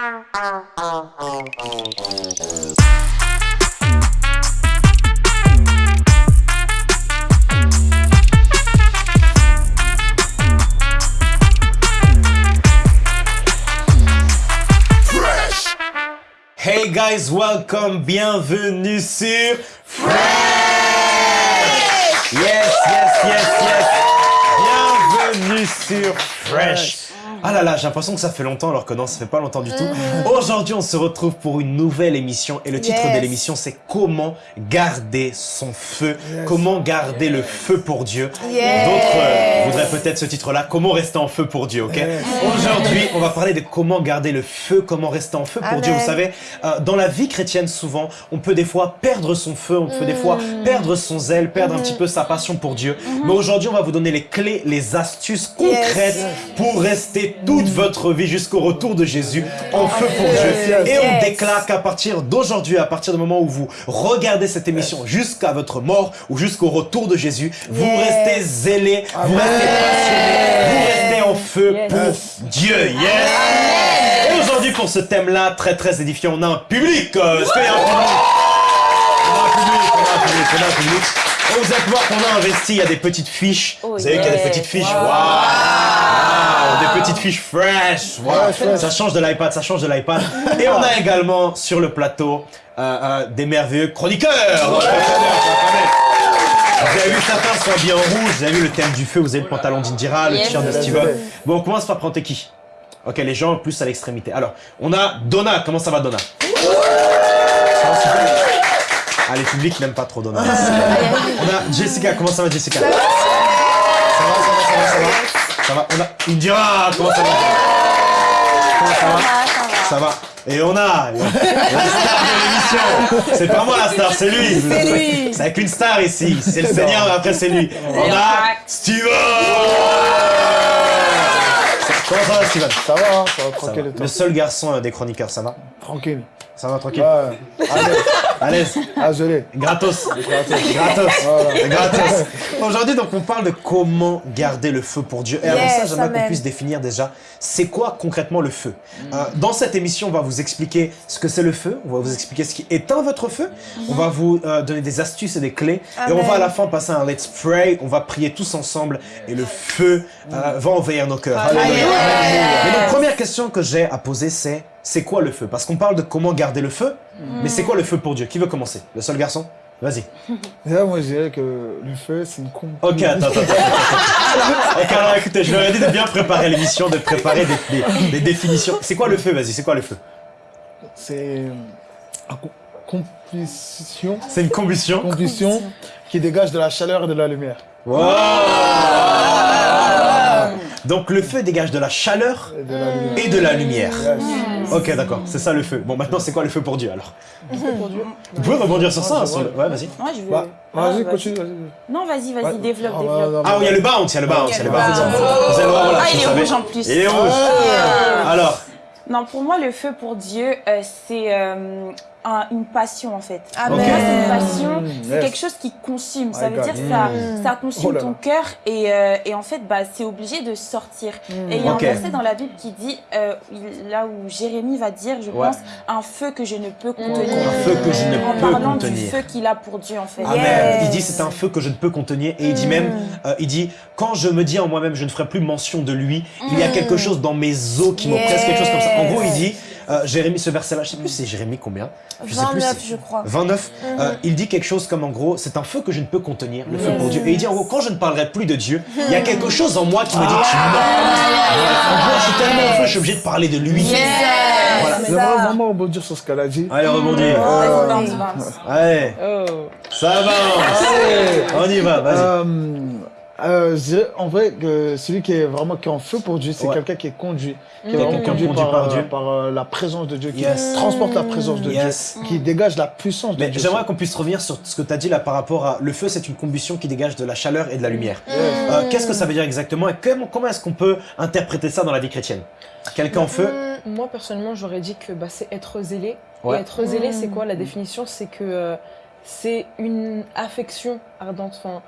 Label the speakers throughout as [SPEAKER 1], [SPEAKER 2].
[SPEAKER 1] Hey guys, welcome, bienvenue sur Fresh! Yes, yes, yes, yes. Bienvenue sur Fresh ah là là, j'ai l'impression que ça fait longtemps alors que non, ça fait pas longtemps du tout. Aujourd'hui, on se retrouve pour une nouvelle émission et le titre de l'émission c'est Comment garder son feu, comment garder le feu pour Dieu. D'autres euh, voudraient peut-être ce titre-là, Comment rester en feu pour Dieu, ok Aujourd'hui, on va parler de comment garder le feu, comment rester en feu pour Dieu. Vous savez, euh, dans la vie chrétienne, souvent, on peut des fois perdre son feu, on peut des fois mm. perdre son zèle, perdre un petit peu sa passion pour Dieu. Mm-hmm. Mais aujourd'hui, on va vous donner les clés, les astuces concrètes pour rester toute votre vie jusqu'au retour de Jésus en feu pour Dieu. Et on déclare qu'à partir d'aujourd'hui, à partir du moment où vous regardez cette émission jusqu'à votre mort ou jusqu'au retour de Jésus, vous restez zélés, vous restez passionnés, vous restez en feu pour Dieu. Yes. Et aujourd'hui, pour ce thème-là, très très édifiant, on a un public. A un public On a un public, on a un public, on a un public. Et vous allez voir qu'on a investi, il y a des petites fiches. vous savez qu'il y a des petites fiches. Fiches fresh. Ça change de l'iPad, ça change de l'iPad. Et on a également sur le plateau euh, euh, des merveilleux chroniqueurs. Vous avez vu certains sont bien rouge, vous avez vu le thème du feu, vous avez le pantalon d'Indira, le t-shirt de Steven. Bon, on commence par prendre qui? Ok, les gens plus à l'extrémité. Alors, on a Donna. Comment ça va, Donna? Ah, les publics n'aiment pas trop Donna. On a Jessica. Comment ça va, Jessica? Ça va, ça va, ça va, ça va ça va, on a... Il me dira comment ça va Comment ça va Ça va. Et on a la star de l'émission. C'est pas moi la star, c'est lui.
[SPEAKER 2] C'est lui.
[SPEAKER 1] C'est avec une star ici. C'est le Seigneur, mais après c'est lui. On a Steven Comment ça va Steven
[SPEAKER 3] Ça va, hein, ça va tranquille.
[SPEAKER 1] Le seul garçon euh, des chroniqueurs, ça va
[SPEAKER 3] Tranquille.
[SPEAKER 1] Ça va tranquille
[SPEAKER 3] Ouais.
[SPEAKER 1] Allez.
[SPEAKER 3] Ah, je l'ai.
[SPEAKER 1] Gratos. Gratos. Gratos. Aujourd'hui, donc, on parle de comment garder le feu pour Dieu. Et avant ça, j'aimerais qu'on puisse définir déjà, c'est quoi concrètement le feu? Euh, Dans cette émission, on va vous expliquer ce que c'est le feu. On va vous expliquer ce qui éteint votre feu. On va vous euh, donner des astuces et des clés. Et on va à la fin passer un let's pray. On va prier tous ensemble. Et le feu euh, va envahir nos cœurs. Mais la première question que j'ai à poser, c'est c'est quoi le feu? Parce qu'on parle de comment garder le feu, mais c'est quoi le feu pour Dieu? Qui veut commencer? Le seul garçon? Vas-y.
[SPEAKER 3] Déjà, moi, je dirais que le feu, c'est une con.
[SPEAKER 1] Ok, attends, attends, attends. ok, alors écoutez, je leur ai dit de bien préparer l'émission, de préparer des, définitions. C'est quoi le feu? Vas-y, c'est quoi le feu?
[SPEAKER 3] C'est une combustion.
[SPEAKER 1] C'est une combustion
[SPEAKER 3] Combustion qui dégage de la chaleur et de la lumière.
[SPEAKER 1] Wow donc le feu dégage de la chaleur et de la lumière. Ok, d'accord, c'est ça le feu. Bon, maintenant, c'est quoi le feu pour Dieu, alors? Vous pouvez rebondir sur ça Ouais, vas-y.
[SPEAKER 3] Bah, vas-y, continue,
[SPEAKER 2] Non, vas-y, vas-y, développe, ah, développe.
[SPEAKER 1] Ah, oui, il y a le bounce, il y a le bounce, il y a le bounce.
[SPEAKER 2] Ah, il est rouge en plus.
[SPEAKER 1] Il est rouge. Alors.
[SPEAKER 2] Non, pour moi, le feu pour Dieu, euh, c'est une passion en fait.
[SPEAKER 1] Ah,
[SPEAKER 2] c'est une passion, c'est quelque chose qui consume. Ça veut dire que ça, ça consume
[SPEAKER 3] Oh
[SPEAKER 2] ton cœur et, euh, et, en fait, bah, c'est obligé de sortir. Et il y a un verset dans la Bible qui dit, euh, là où Jérémie va dire, je pense, un feu que je ne peux contenir.
[SPEAKER 1] Un feu que je ne
[SPEAKER 2] en
[SPEAKER 1] peux
[SPEAKER 2] parlant
[SPEAKER 1] contenir.
[SPEAKER 2] du feu qu'il a pour Dieu en fait.
[SPEAKER 1] Amen. Il dit c'est un feu que je ne peux contenir et il dit même, euh, il dit quand je me dis en moi-même je ne ferai plus mention de lui, il y a quelque chose dans mes os qui m'oppresse, quelque chose comme ça. En gros, il dit euh, Jérémie, ce verset-là, je sais plus c'est Jérémie combien
[SPEAKER 2] je 29, sais plus, je crois.
[SPEAKER 1] 29. Euh, il dit quelque chose comme en gros, c'est un feu que je ne peux contenir, le feu pour Dieu. Et il dit en gros, quand je ne parlerai plus de Dieu, il y a quelque chose en moi qui me dit tu non. En gros, je suis tellement en feu, je suis obligé de parler de lui.
[SPEAKER 3] Voilà. J'aimerais vraiment rebondir sur ce qu'elle a dit.
[SPEAKER 1] Allez, rebondir. Allez. Ça va. On y va, vas-y.
[SPEAKER 3] Euh, je dirais en vrai que celui qui est vraiment qui est en feu pour Dieu, c'est quelqu'un qui est conduit, qui est vraiment conduit, par, par, Dieu. par euh, la présence de Dieu, qui transporte la présence de Dieu, qui dégage la puissance de
[SPEAKER 1] Mais
[SPEAKER 3] Dieu.
[SPEAKER 1] J'aimerais qu'on puisse revenir sur ce que tu as dit là par rapport à le feu, c'est une combustion qui dégage de la chaleur et de la lumière. Euh, Qu'est-ce que ça veut dire exactement et comment, comment est-ce qu'on peut interpréter ça dans la vie chrétienne? Quelqu'un en feu?
[SPEAKER 4] Moi personnellement, j'aurais dit que bah, c'est être zélé. Et être zélé, c'est quoi La définition, c'est que c'est une affection ardente. Enfin,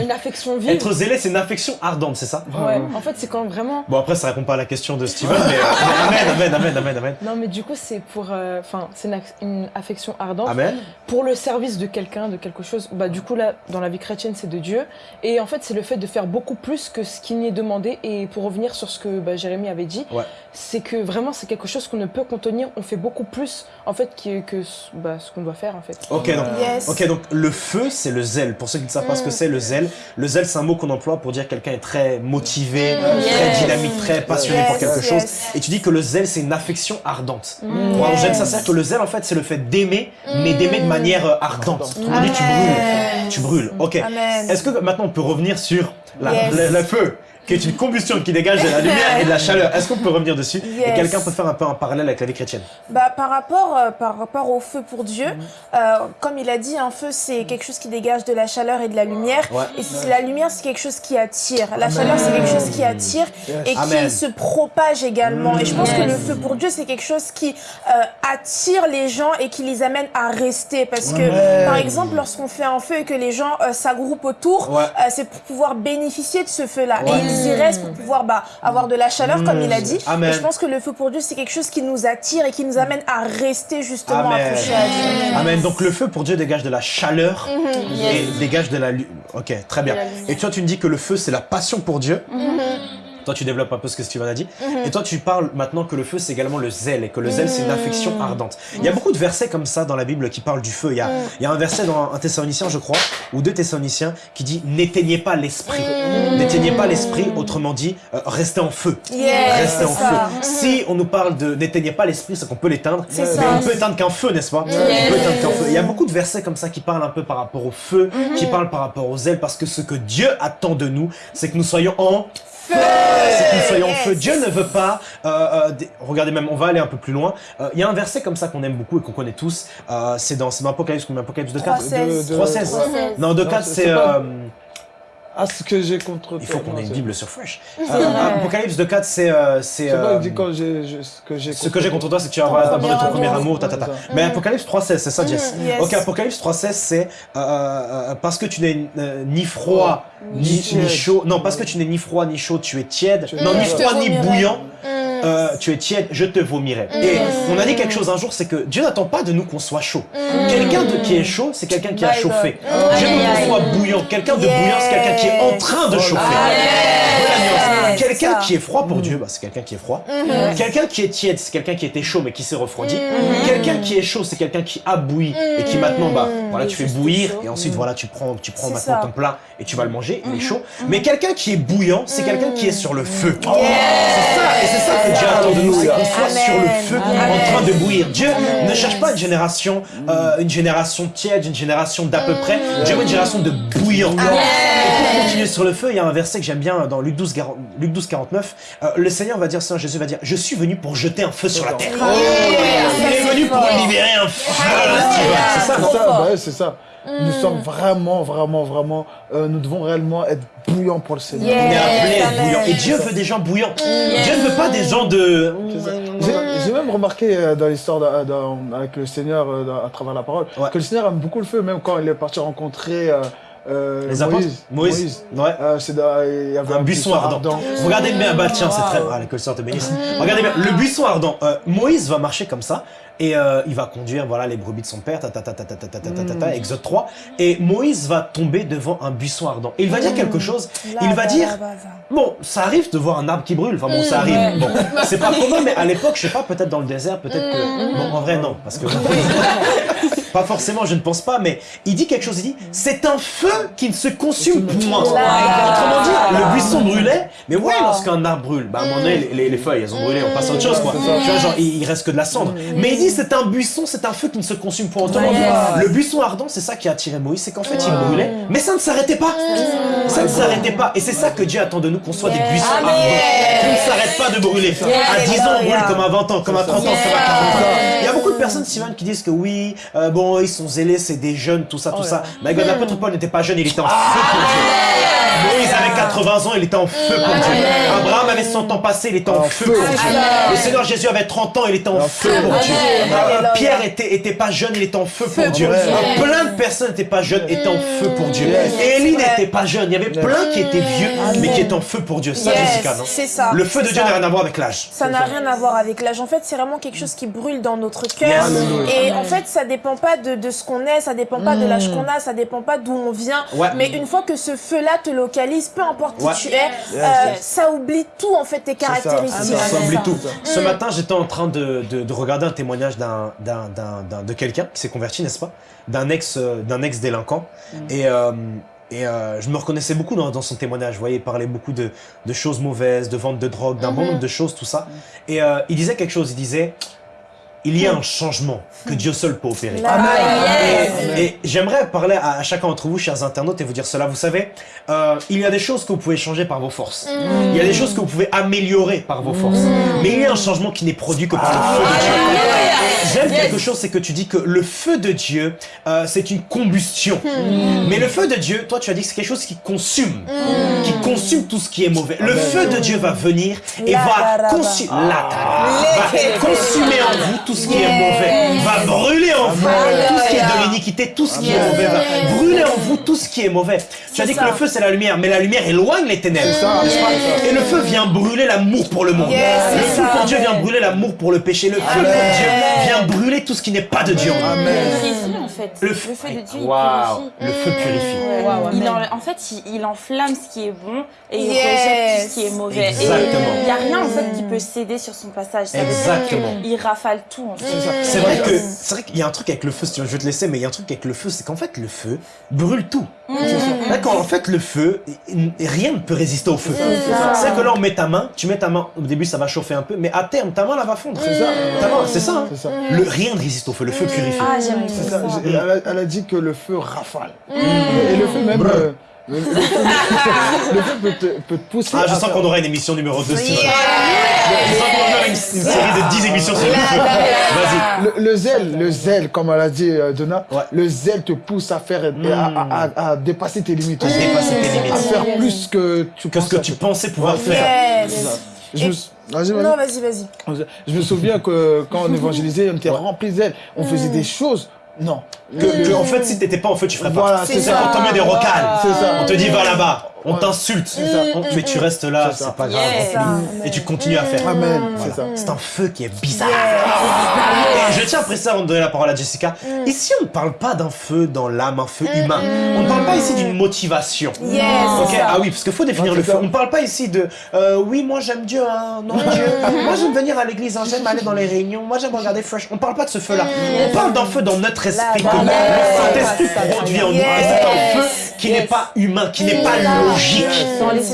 [SPEAKER 4] une affection vive.
[SPEAKER 1] Être zélé, c'est une affection ardente, c'est ça
[SPEAKER 4] Ouais, en fait, c'est quand vraiment.
[SPEAKER 1] Bon, après, ça répond pas à la question de Steven, mais, euh, amen, amen, amen, amen, amen.
[SPEAKER 4] Non, mais du coup, c'est pour. Euh, enfin, c'est une, affection ardente.
[SPEAKER 1] Amen.
[SPEAKER 4] Pour le service de quelqu'un, de quelque chose. Bah, du coup, là, dans la vie chrétienne, c'est de Dieu. Et en fait, c'est le fait de faire beaucoup plus que ce qui n'y est demandé. Et pour revenir sur ce que bah, Jérémy avait dit, c'est que vraiment, c'est quelque chose qu'on ne peut contenir. On fait beaucoup plus, en fait, que, que bah, ce qu'on doit faire, en fait.
[SPEAKER 1] Ok, donc, ok, donc le feu, c'est le zèle. Pour ceux qui ne savent pas ce que mm. c'est, le zèle, le zèle, c'est un mot qu'on emploie pour dire quelqu'un est très motivé, mm. très dynamique, très passionné pour quelque chose. Et tu dis que le zèle, c'est une affection ardente. Mm. Pour ça sert que le zèle, en fait, c'est le fait d'aimer, mais d'aimer de manière euh, ardente. On dit tu brûles. Tu brûles. Ok. Est-ce que maintenant on peut revenir sur le feu? Qui est une combustion qui dégage de la lumière et de la chaleur. Est-ce qu'on peut revenir dessus Et quelqu'un peut faire un peu un parallèle avec la vie chrétienne?
[SPEAKER 5] Bah, par, rapport, euh, par rapport au feu pour Dieu, mhm. euh, comme il a dit, un feu c'est quelque chose qui dégage de la chaleur et de la lumière. Et la lumière c'est quelque chose qui attire. La chaleur c'est quelque chose qui attire et qui se propage également. Et je pense que le feu pour Dieu c'est quelque chose qui euh, attire les gens et qui les amène à rester. Parce que par exemple lorsqu'on fait un feu et que les gens s'agroupent autour, c'est pour pouvoir bénéficier de ce feu-là ils restent pour pouvoir bah, avoir de la chaleur, comme il a dit. Et je pense que le feu pour Dieu, c'est quelque chose qui nous attire et qui nous amène à rester justement accrochés à Dieu.
[SPEAKER 1] Amen. Donc le feu pour Dieu dégage de la chaleur mhm. et dégage de la... Ok, très bien. Et toi, tu me dis que le feu, c'est la passion pour Dieu. Mhm. Toi, tu développes un peu ce que Steven a dit. Mhm. Et toi, tu parles maintenant que le feu, c'est également le zèle, et que le zèle, c'est une mhm. affection ardente. Il y a beaucoup de versets comme ça dans la Bible qui parlent du feu. Il y a, mhm. il y a un verset dans un Thessalonicien, je crois, ou deux Thessaloniciens, qui dit « N'éteignez pas l'esprit ». N'éteignez pas l'esprit, autrement dit, euh, restez en feu. restez en feu. Si on nous parle de « n'éteignez pas l'esprit », c'est qu'on peut l'éteindre. Mais on peut éteindre qu'un feu, n'est-ce pas? On peut éteindre qu'un feu. Il y a beaucoup de versets comme ça qui parlent un peu par rapport au feu, qui parlent par rapport au zèle, parce que ce que Dieu attend de nous, c'est que nous soyons en c'est que nous soyons en feu. Dieu ne veut pas... Euh, euh, regardez même, on va aller un peu plus loin. Euh, il y a un verset comme ça qu'on aime beaucoup et qu'on connaît tous. c'est dans, dans Apocalypse, combien Apocalypse de 4 3.16. Non, de 4 c'est...
[SPEAKER 3] Ah, ce que j'ai contre
[SPEAKER 1] Il faut qu'on ait une Bible sur Fresh. Euh, Apocalypse de 4, c'est... Euh, c'est
[SPEAKER 3] euh, ce que j'ai
[SPEAKER 1] contre toi, c'est que tu as abandonné ton premier amour, ta, ta, ta. Mais Apocalypse 3.16, c'est ça, Jess. Mm, Ok, Apocalypse 3.16, c'est euh, parce que tu n'es ni froid, ni, ni, chaud. Non, parce que tu n'es ni froid, ni chaud, tu es tiède. Non, ni froid, ni bouillant. Euh, tu es tiède, je te vomirai. Mm. Et on a dit quelque chose un jour, c'est que Dieu n'attend pas de nous qu'on soit chaud. Mm. Quelqu'un qui est chaud, c'est quelqu'un qui a chauffé. Dieu veut qu'on soit bouillant. Quelqu'un de bouillant, c'est quelqu'un qui est en train de chauffer. Quelqu'un qui est froid pour Dieu, bah, c'est quelqu'un qui est froid. Mm-hmm. Quelqu'un qui est tiède, c'est quelqu'un qui était chaud mais qui s'est refroidi. Mm-hmm. Quelqu'un qui est chaud, c'est quelqu'un qui a bouilli et qui maintenant, bah, mm-hmm. voilà, tu fais bouillir et ensuite, voilà, tu prends, tu prends maintenant ton plat et tu vas le manger, il est chaud. Mais quelqu'un qui est bouillant, c'est quelqu'un qui est sur le feu. C'est ça, et c'est ça que Dieu attend de nous, c'est qu'on soit sur le feu en train de bouillir. Dieu ne cherche pas une génération, euh, une génération tiède, une génération d'à peu près. Dieu veut une génération de bouillants. Et pour continuer sur le feu, il y a un verset que j'aime bien dans Luc 12, Luc 12 49. Euh, le Seigneur va dire, Saint Jésus va dire, je suis venu pour jeter un feu sur la terre. Il est venu pour libérer un feu.
[SPEAKER 3] C'est ça, c'est ça. Bah nous mm. sommes vraiment, vraiment, vraiment, euh, nous devons réellement être bouillants pour le Seigneur.
[SPEAKER 1] On est bouillants. Et Dieu veut des gens bouillants. Mm. Dieu ne veut pas des gens de...
[SPEAKER 3] J'ai même remarqué euh, dans l'histoire avec le Seigneur, à travers la parole, que le Seigneur aime beaucoup le feu, même quand il est parti rencontrer...
[SPEAKER 1] Euh, les Moïse. Moïse. Ouais.
[SPEAKER 3] Euh, il y avait
[SPEAKER 1] un, buisson, ardent. Regardez bien, bah tiens, c'est très. Ah, que le te bénisse. Regardez bien, le buisson ardent. Euh, Moïse va marcher comme ça et euh, il va conduire voilà les brebis de son père, ta ta ta ta ta ta ta ta ta, ta Exode 3. Et Moïse va tomber devant un buisson ardent. Et il va dire quelque chose. Il va dire, bon, ça arrive de voir un arbre qui brûle. Enfin bon, ça arrive. Bon, c'est pas commun, mais à l'époque, je sais pas, peut-être dans le désert, peut-être que. Bon, en vrai non, parce que. Pas forcément, je ne pense pas, mais il dit quelque chose, il dit « C'est un feu qui ne se consume point ». Autrement dit, le buisson brûlait, mais ouais, lorsqu'un arbre brûle, bah à un moment donné, les, feuilles, elles ont brûlé, on passe à autre chose, quoi. Tu vois, genre, il, reste que de la cendre. Mais il dit « C'est un buisson, c'est un feu qui ne se consume point ». Autrement dit, le buisson ardent, c'est ça qui a attiré Moïse, c'est qu'en fait, il brûlait, mais ça ne s'arrêtait pas. Ça ne s'arrêtait pas. Et c'est ça que Dieu attend de nous, qu'on soit des buissons ardents, qui ne s'arrêtent pas de brûler. À 10 ans, on brûle comme à 20 ans, comme à 30 ans, comme à 40 ans. Il y a beaucoup de personnes, Simone, qui disent que oui, euh, bon, bon, ils sont zélés, c'est des jeunes, tout ça, tout oh ça. Mais l'apôtre Paul n'était pas jeune, il était en feu pour Dieu. Moïse avait 80 ans, il était en feu pour Dieu. Abraham avait 100 ans passé, il était en feu pour Dieu. Le Seigneur Jésus avait 30 ans, il était en feu pour Dieu. Pierre était, était pas jeune, il était en feu pour Dieu. Plein de personnes n'étaient pas jeunes, étaient en feu pour Dieu. Et Élie n'était pas jeune, il y avait plein qui étaient vieux, mais qui étaient en feu pour Dieu. Ça, Jessica, non?
[SPEAKER 5] C'est ça.
[SPEAKER 1] Le feu de Dieu n'a rien à voir avec l'âge.
[SPEAKER 5] Ça n'a rien à voir avec l'âge. En fait, c'est vraiment quelque chose qui brûle dans notre cœur. Et en fait, ça dépend pas de, ce qu'on est, ça dépend pas de l'âge mm. qu'on a, ça dépend pas d'où on vient. Mais une fois que ce feu-là te localise, peu importe qui tu es, euh, ça oublie tout en fait tes caractéristiques.
[SPEAKER 1] Ça, oublie tout. Ce matin, j'étais en train de, regarder un témoignage d'un de quelqu'un qui s'est converti, n'est-ce pas? D'un ex d'un ex délinquant. Mm. Et euh, et euh, je me reconnaissais beaucoup dans, son témoignage. Vous voyez, il parlait beaucoup de, choses mauvaises, de vente de drogue, d'un bon nombre de choses, tout ça. Et il disait quelque chose. Il disait il y a un changement que Dieu seul peut opérer. Et, j'aimerais parler à, chacun d'entre vous, chers internautes, et vous dire cela. Vous savez, euh, il y a des choses que vous pouvez changer par vos forces. Mm. Il y a des choses que vous pouvez améliorer par vos forces. Mm. Mais il y a un changement qui n'est produit que par le feu de Dieu. J'aime quelque chose, c'est que tu dis que le feu de Dieu, euh, c'est une combustion. Mm. Mais le feu de Dieu, toi, tu as dit que c'est quelque chose qui consume, qui consume tout ce qui est mauvais. Le feu de Dieu va venir et va, consumer en vous tout ce qui est mauvais, va brûler en vous tout ce qui est de l'iniquité, tout ce qui est mauvais, va brûler en vous tout ce qui est mauvais. Tu as dit que le feu c'est la lumière, mais la lumière éloigne les ténèbres. Et le feu vient brûler l'amour pour le monde. Le feu pour Dieu vient brûler l'amour pour le péché. Le feu pour Dieu vient brûler tout ce qui n'est pas de Dieu.
[SPEAKER 2] En fait. Le, feu, de Dieu,
[SPEAKER 1] il Le feu purifie.
[SPEAKER 2] en, fait, il, enflamme ce qui est bon et il rejette tout ce qui est mauvais.
[SPEAKER 1] Exactement.
[SPEAKER 2] il n'y a rien en fait qui peut céder sur son passage. Exactement. Il rafale tout.
[SPEAKER 1] C'est vrai que c'est vrai qu'il y a un truc avec le feu. je vais te laisser, mais il y a un truc avec le feu, c'est qu'en fait le feu brûle tout. D'accord, en fait le feu, rien ne peut résister au feu. C'est que là on met ta main, tu mets ta main. Au début ça va chauffer un peu, mais à terme ta main là va fondre. C'est ça. C'est ça. Hein. Le rien ne résiste au feu. Le feu purifie. Ah,
[SPEAKER 3] elle, a, dit que le feu rafale. Et le feu même. Le, feu peut te, peut te, pousser.
[SPEAKER 1] Ah, je sens qu'on aura une émission numéro 2 yeah. Une, série de 10 émissions sur.
[SPEAKER 3] Vas-y. Le, zèle, le zèle, comme elle a dit euh, Donna, le zèle te pousse à faire, mm. à, dépasser tes limites. À
[SPEAKER 1] dépasser tes limites.
[SPEAKER 3] À faire plus que tu,
[SPEAKER 1] que ce que tu pensais pouvoir faire.
[SPEAKER 5] Je Vas-y, vas Non, vas-y, vas-y.
[SPEAKER 3] Je me souviens que quand on évangélisait, on était remplis zèle. On faisait des choses non.
[SPEAKER 1] Que, en fait, si t'étais pas en feu, tu ferais pas. c'est ça. On te met des rocales. On te dit, va là-bas on t'insulte, mais tu restes là, c'est pas grave, et tu continues à faire.
[SPEAKER 3] Amen,
[SPEAKER 1] c'est un feu qui est bizarre. Et je tiens à préciser avant de donner la parole à Jessica, mm. ici on ne parle pas d'un feu dans l'âme, un feu mm. humain. On ne parle pas ici d'une motivation. Ah oui, parce qu'il faut définir le feu. On ne parle pas ici de euh, oui, moi j'aime Dieu, hein, non Dieu. moi j'aime venir à l'église, hein, j'aime aller dans les réunions, moi j'aime regarder Fresh. On ne parle pas de ce feu-là. On parle d'un feu dans notre esprit le Saint-Esprit produit en nous. Et c'est un feu qui n'est pas humain, qui n'est pas logique,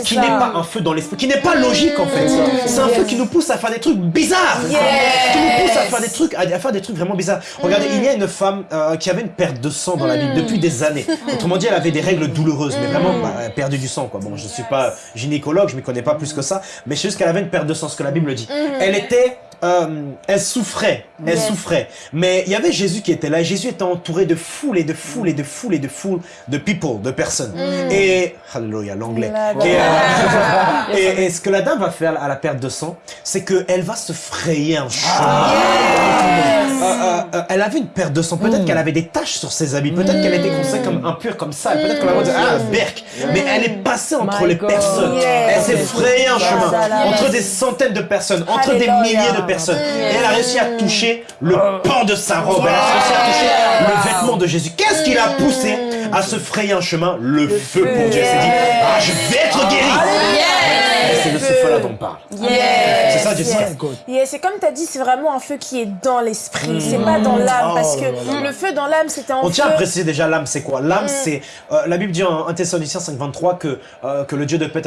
[SPEAKER 1] qui n'est pas un feu dans l'esprit, qui n'est pas logique en fait. C'est un feu qui nous pousse à faire des trucs bizarres, qui nous pousse à faire des trucs, à faire des trucs vraiment bizarres. Regardez, il y a une femme euh, qui avait une perte de sang dans la Bible depuis des années. Autrement dit, elle avait des règles douloureuses, mais vraiment bah, elle a perdu du sang quoi. Bon, je suis pas gynécologue, je m'y connais pas plus que ça, mais c'est juste qu'elle avait une perte de sang, ce que la Bible dit. Elle était euh, elle souffrait, elle souffrait. Mais il y avait Jésus qui était là. Jésus était entouré de foules et de foules et de foules et de foules de people, de personnes. Mm. Et, alléluia, l'anglais. Euh, et, ce que la dame va faire à la perte de sang, c'est qu'elle va se frayer un chemin. Ah, euh, elle avait une perte de sang. Peut-être mm. qu'elle avait des taches sur ses habits. Peut-être qu'elle était considérée comme impure, comme ça. Peut-être qu'on va dire, ah, berk. Mais elle est passée entre les personnes. Elle s'est frayée un chemin. Entre des centaines de personnes, entre des milliers de personne. Et elle a réussi à toucher le pan de sa robe. Elle a réussi à toucher le vêtement de Jésus. Qu'est-ce qui l'a poussé à se frayer un chemin? Le feu pour Dieu. Elle s'est dit, ah, je vais être guéri c'est de ce feu-là dont on parle. C'est ça, Jessica
[SPEAKER 5] yes. C'est comme tu as dit, c'est vraiment un feu qui est dans l'esprit. C'est pas dans l'âme. parce que oh le feu dans l'âme, c'était un
[SPEAKER 1] On tient à préciser déjà l'âme, c'est quoi? L'âme, mm. c'est. Euh, la Bible dit en 1 Thessaloniciens 5.23 que, euh, que le Dieu de paix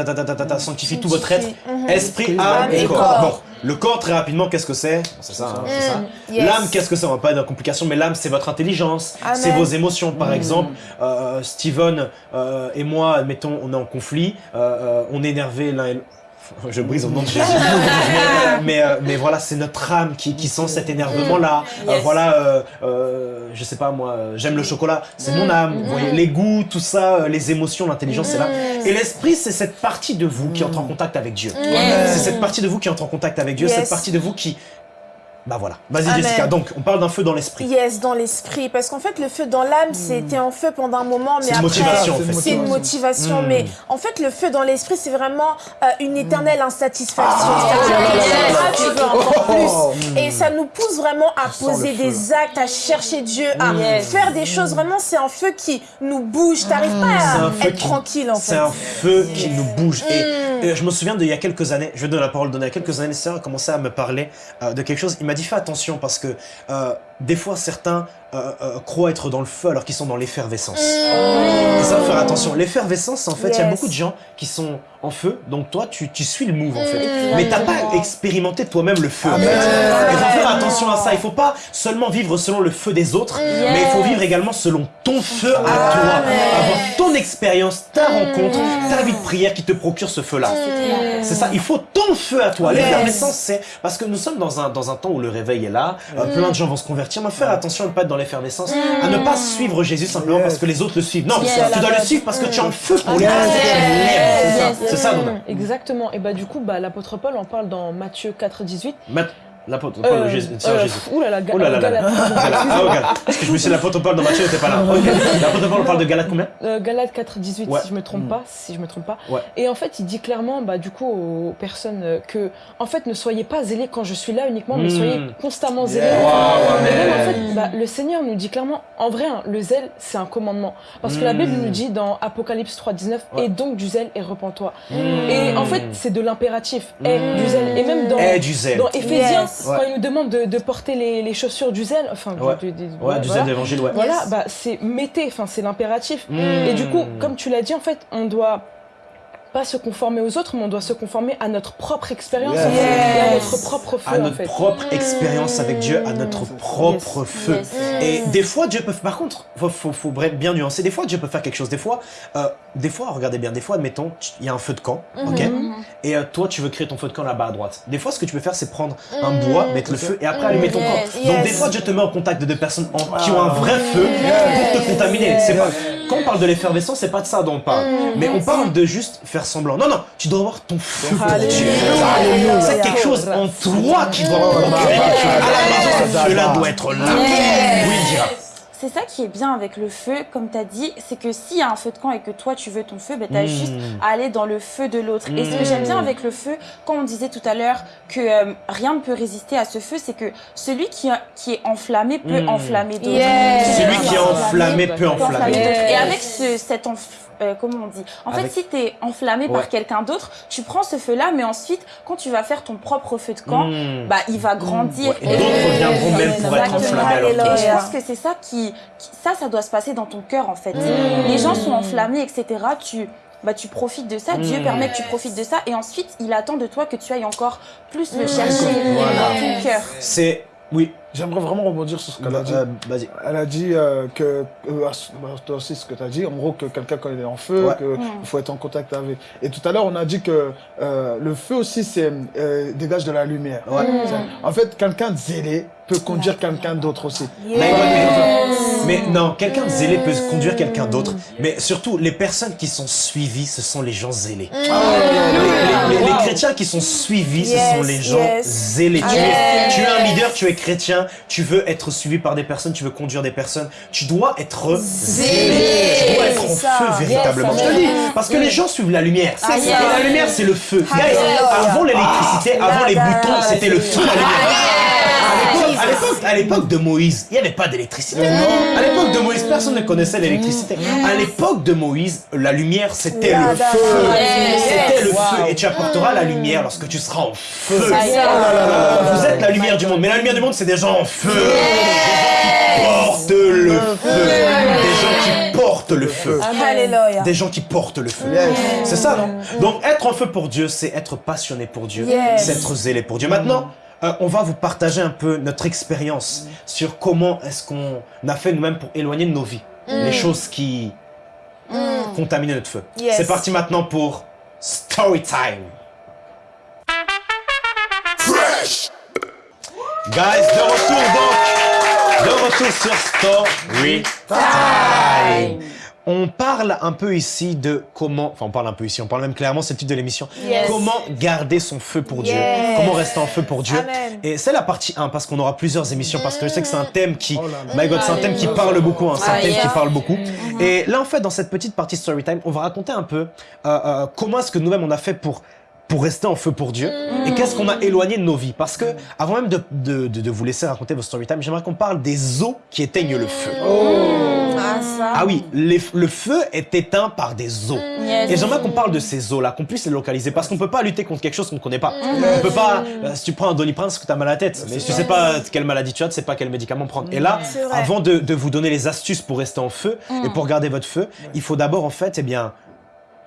[SPEAKER 1] sanctifie tout votre être, mm-hmm. esprit, âme et corps. le corps, très rapidement, qu'est-ce que c'est? C'est ça. Hein, mm. L'âme, qu'est-ce que c'est? On va pas être dans la complication, mais l'âme, c'est votre intelligence, c'est vos émotions. Par mm. exemple, euh, Steven et moi, admettons, on est en conflit, on est énervé l'un et l'autre je brise au nom de Jésus. mais, euh, mais, voilà, c'est notre âme qui, qui sent cet énervement-là. Euh, voilà, euh, je sais pas moi, j'aime le chocolat, c'est mon âme. Vous voyez, les goûts, tout ça, les émotions, l'intelligence, c'est là. Et l'esprit, c'est cette partie de vous qui entre en contact avec Dieu. C'est cette partie de vous qui entre en contact avec Dieu, cette partie de vous qui bah voilà. Vas-y Jessica, donc on parle d'un feu dans l'esprit.
[SPEAKER 5] Yes, dans l'esprit. Parce qu'en fait, le feu dans l'âme, hmm. c'était en feu pendant un moment, mais après...
[SPEAKER 1] Motivation,
[SPEAKER 5] c'est une motivation. Hmm. Mais en fait, le feu dans l'esprit, c'est vraiment euh, une éternelle hmm. insatisfaction. Ah, tu veux encore plus. Et ça nous pousse vraiment à poser des actes, à chercher Dieu, à faire des choses. Vraiment, c'est un feu qui nous bouge. T'arrives pas à être tranquille, en fait.
[SPEAKER 1] C'est un feu qui nous bouge. Et, je me souviens d'il y a quelques années, je vais donner la parole, donner il y a quelques années, ça a commencé à me parler euh, de quelque chose. M'a dit fais attention parce que euh, des fois certains euh, euh, croient être dans le feu alors qu'ils sont dans l'effervescence. Et ça, faire attention. L'effervescence, en fait, il y a beaucoup de gens qui sont en feu, donc toi, tu, tu suis le move, en fait. Mm. Mais t'as pas expérimenté toi-même le feu. Et faut faire attention à ça. Il faut pas seulement vivre selon le feu des autres, mais il faut vivre également selon ton feu à toi. Avoir ton expérience, ta mm. rencontre, ta vie de prière qui te procure ce feu-là. C'est ça, il faut ton feu à toi. L'effervescence, c'est... Parce que nous sommes dans un, dans un temps où le réveil est là, mm. plein de gens vont se convertir, mais faire attention à ne pas être dans l'effervescence, à ne pas suivre Jésus simplement parce que les autres le suivent. Non, tu dois le suivre parce que tu as un feu pour lui. C'est ça, Donna.
[SPEAKER 4] Exactement. Et bah du coup, bah, l'apôtre Paul en parle dans Matthieu 4, 18.
[SPEAKER 1] L'apôtre Paul, euh, Jésus,
[SPEAKER 4] euh, Jésus. Ouh là là, oh là là, là.
[SPEAKER 1] Ah, Parce que je me suis l'apôtre Paul dans Matthieu n'était pas là. L'apôtre Paul parle de Galate combien
[SPEAKER 4] euh, Galate 4, 18, si je me trompe pas. Si je me trompe pas. Et en fait, il dit clairement, bah, du coup, aux personnes euh, que, en fait, ne soyez pas zélés quand je suis là uniquement, mais soyez hmm. constamment zélés. mais même, en fait, bah, le Seigneur nous dit clairement, en vrai, hein, le zèle, c'est un commandement. Parce que la Bible nous dit dans Apocalypse 3, 19, et donc du zèle et repens-toi. Et en fait, c'est de l'impératif. Et du zèle. Et même dans, dans Quand il nous demande de, porter les, chaussures du zèle, enfin,
[SPEAKER 1] du, du, zèle d'évangile, ouais.
[SPEAKER 4] Voilà, bah, c'est mettez, enfin, c'est l'impératif. Et du coup, comme tu l'as dit, en fait, on doit pas se conformer aux autres, mais on doit se conformer à notre propre expérience à notre propre feu.
[SPEAKER 1] À notre propre expérience avec Dieu, à notre propre feu. Et des fois, Dieu peut... Par contre, faut, faut, faut, bien nuancer. Des fois, Dieu peut faire quelque chose. Des fois, euh, des fois regardez bien, des fois, admettons, il y a un feu de camp, ok mhm. Et euh, toi, tu veux créer ton feu de camp là-bas à droite. Des fois, ce que tu peux faire, c'est prendre un bois, mettre le feu et après allumer ton camp. Donc, des fois, Dieu te met en contact de deux personnes qui ont un vrai feu pour te contaminer. Quand on parle de l'effervescence, c'est pas de ça dont on parle. Mhm. Mais on parle de juste faire semblant. Non, non, tu dois avoir ton feu. C'est quelque chose en toi qui doit procurer quelque chose. À la cela doit être là. Oui, dira
[SPEAKER 2] c'est ça qui est bien avec le feu, comme tu as dit, c'est que s'il y a un feu de camp et que toi tu veux ton feu, ben, tu as hmm. juste à aller dans le feu de l'autre. Et ce que j'aime bien hmm. avec le feu, quand on disait tout à l'heure que euh, rien ne peut résister à ce feu, c'est que celui qui, qui est enflammé peut hmm. enflammer d'autres.
[SPEAKER 1] Celui qui est enflammé peut enflammer d'autres.
[SPEAKER 2] Et avec ce, cet euh, comment on dit En fait, si tu es enflammé par quelqu'un d'autre, tu prends ce feu-là, mais ensuite, quand tu vas faire ton propre feu de camp, bah, il va grandir.
[SPEAKER 1] et d'autres viendront même pour être enflammés.
[SPEAKER 2] Et je pense que c'est ça qui, ça, ça doit se passer dans ton cœur, en fait. Les gens sont enflammés, etc. Tu bah, tu profites de ça, Dieu permet que tu profites de ça, et ensuite, il attend de toi que tu ailles encore plus le chercher dans ton cœur.
[SPEAKER 1] C'est oui.
[SPEAKER 3] J'aimerais vraiment rebondir sur ce qu'elle a dit.
[SPEAKER 1] Euh, vas-y.
[SPEAKER 3] Elle a dit euh, que, euh, toi aussi ce que tu as dit, en gros que quelqu'un quand il est en feu, qu'il faut être en contact avec. Et tout à l'heure on a dit que le feu aussi c'est dégage de la lumière. En fait quelqu'un de zélé peut conduire quelqu'un d'autre aussi.
[SPEAKER 1] Mais, non, quelqu'un de zélé peut conduire quelqu'un d'autre. Mais surtout les personnes qui sont suivies, ce sont les gens zélés. Ah les, chrétiens qui sont suivis, ce sont les gens zélés. Tu es, tu es un leader, tu es chrétien tu veux être suivi par des personnes, tu veux conduire des personnes, tu dois être zélé. Tu dois être en feu véritablement. Je te dis, parce que les gens suivent la lumière. Et la lumière, c'est le feu. avant l'électricité, avant les boutons, c'était le feu, la lumière à l'époque de Moïse, il n'y avait pas d'électricité. À l'époque de Moïse, personne ne connaissait l'électricité. À l'époque de Moïse, la lumière, c'était le feu. C'était le feu. Et tu apporteras la lumière lorsque tu seras en feu. Vous êtes la lumière du monde. Mais la lumière du monde, c'est des gens en feu. Des gens qui portent le feu. Des gens qui portent le feu. Des gens qui portent le feu. C'est ça, non Donc, être en feu pour Dieu, c'est être passionné pour Dieu. C'est être zélé pour Dieu. Maintenant, euh, on va vous partager un peu notre expérience sur comment est-ce qu'on a fait nous-mêmes pour éloigner de nos vies mm. les choses qui mm. contaminent notre feu. C'est parti maintenant pour Story Time. Guys, de retour donc, de retour sur Story Time. On parle un peu ici de comment, enfin on parle un peu ici, on parle même clairement, c'est le titre de l'émission, comment garder son feu pour Dieu, comment rester en feu pour Dieu. Et c'est la partie 1 parce qu'on aura plusieurs émissions parce que je sais que c'est un thème qui, oh my god, c'est un thème qui parle beaucoup, hein, c'est un thème qui parle beaucoup. Mm-hmm. Et là en fait dans cette petite partie Storytime, on va raconter un peu euh, euh, comment est-ce que nous-mêmes on a fait pour pour rester en feu pour Dieu mm. Et qu'est-ce qu'on a éloigné de nos vies? Parce que, avant même de, de, de, vous laisser raconter vos story time, j'aimerais qu'on parle des eaux qui éteignent le feu.
[SPEAKER 5] Oh. Ah, ça.
[SPEAKER 1] ah oui, le feu est éteint par des eaux. Mm. Et j'aimerais qu'on parle de ces eaux-là, qu'on puisse les localiser. Parce qu'on peut pas lutter contre quelque chose qu'on ne connaît pas. Mm. On peut pas, euh, si tu prends un doliprane, c'est que tu as mal à la tête. Mais si tu sais pas quelle maladie tu as, tu sais pas quel médicament prendre. Et là, avant de, de, vous donner les astuces pour rester en feu et pour garder votre feu, il faut d'abord en fait, eh bien,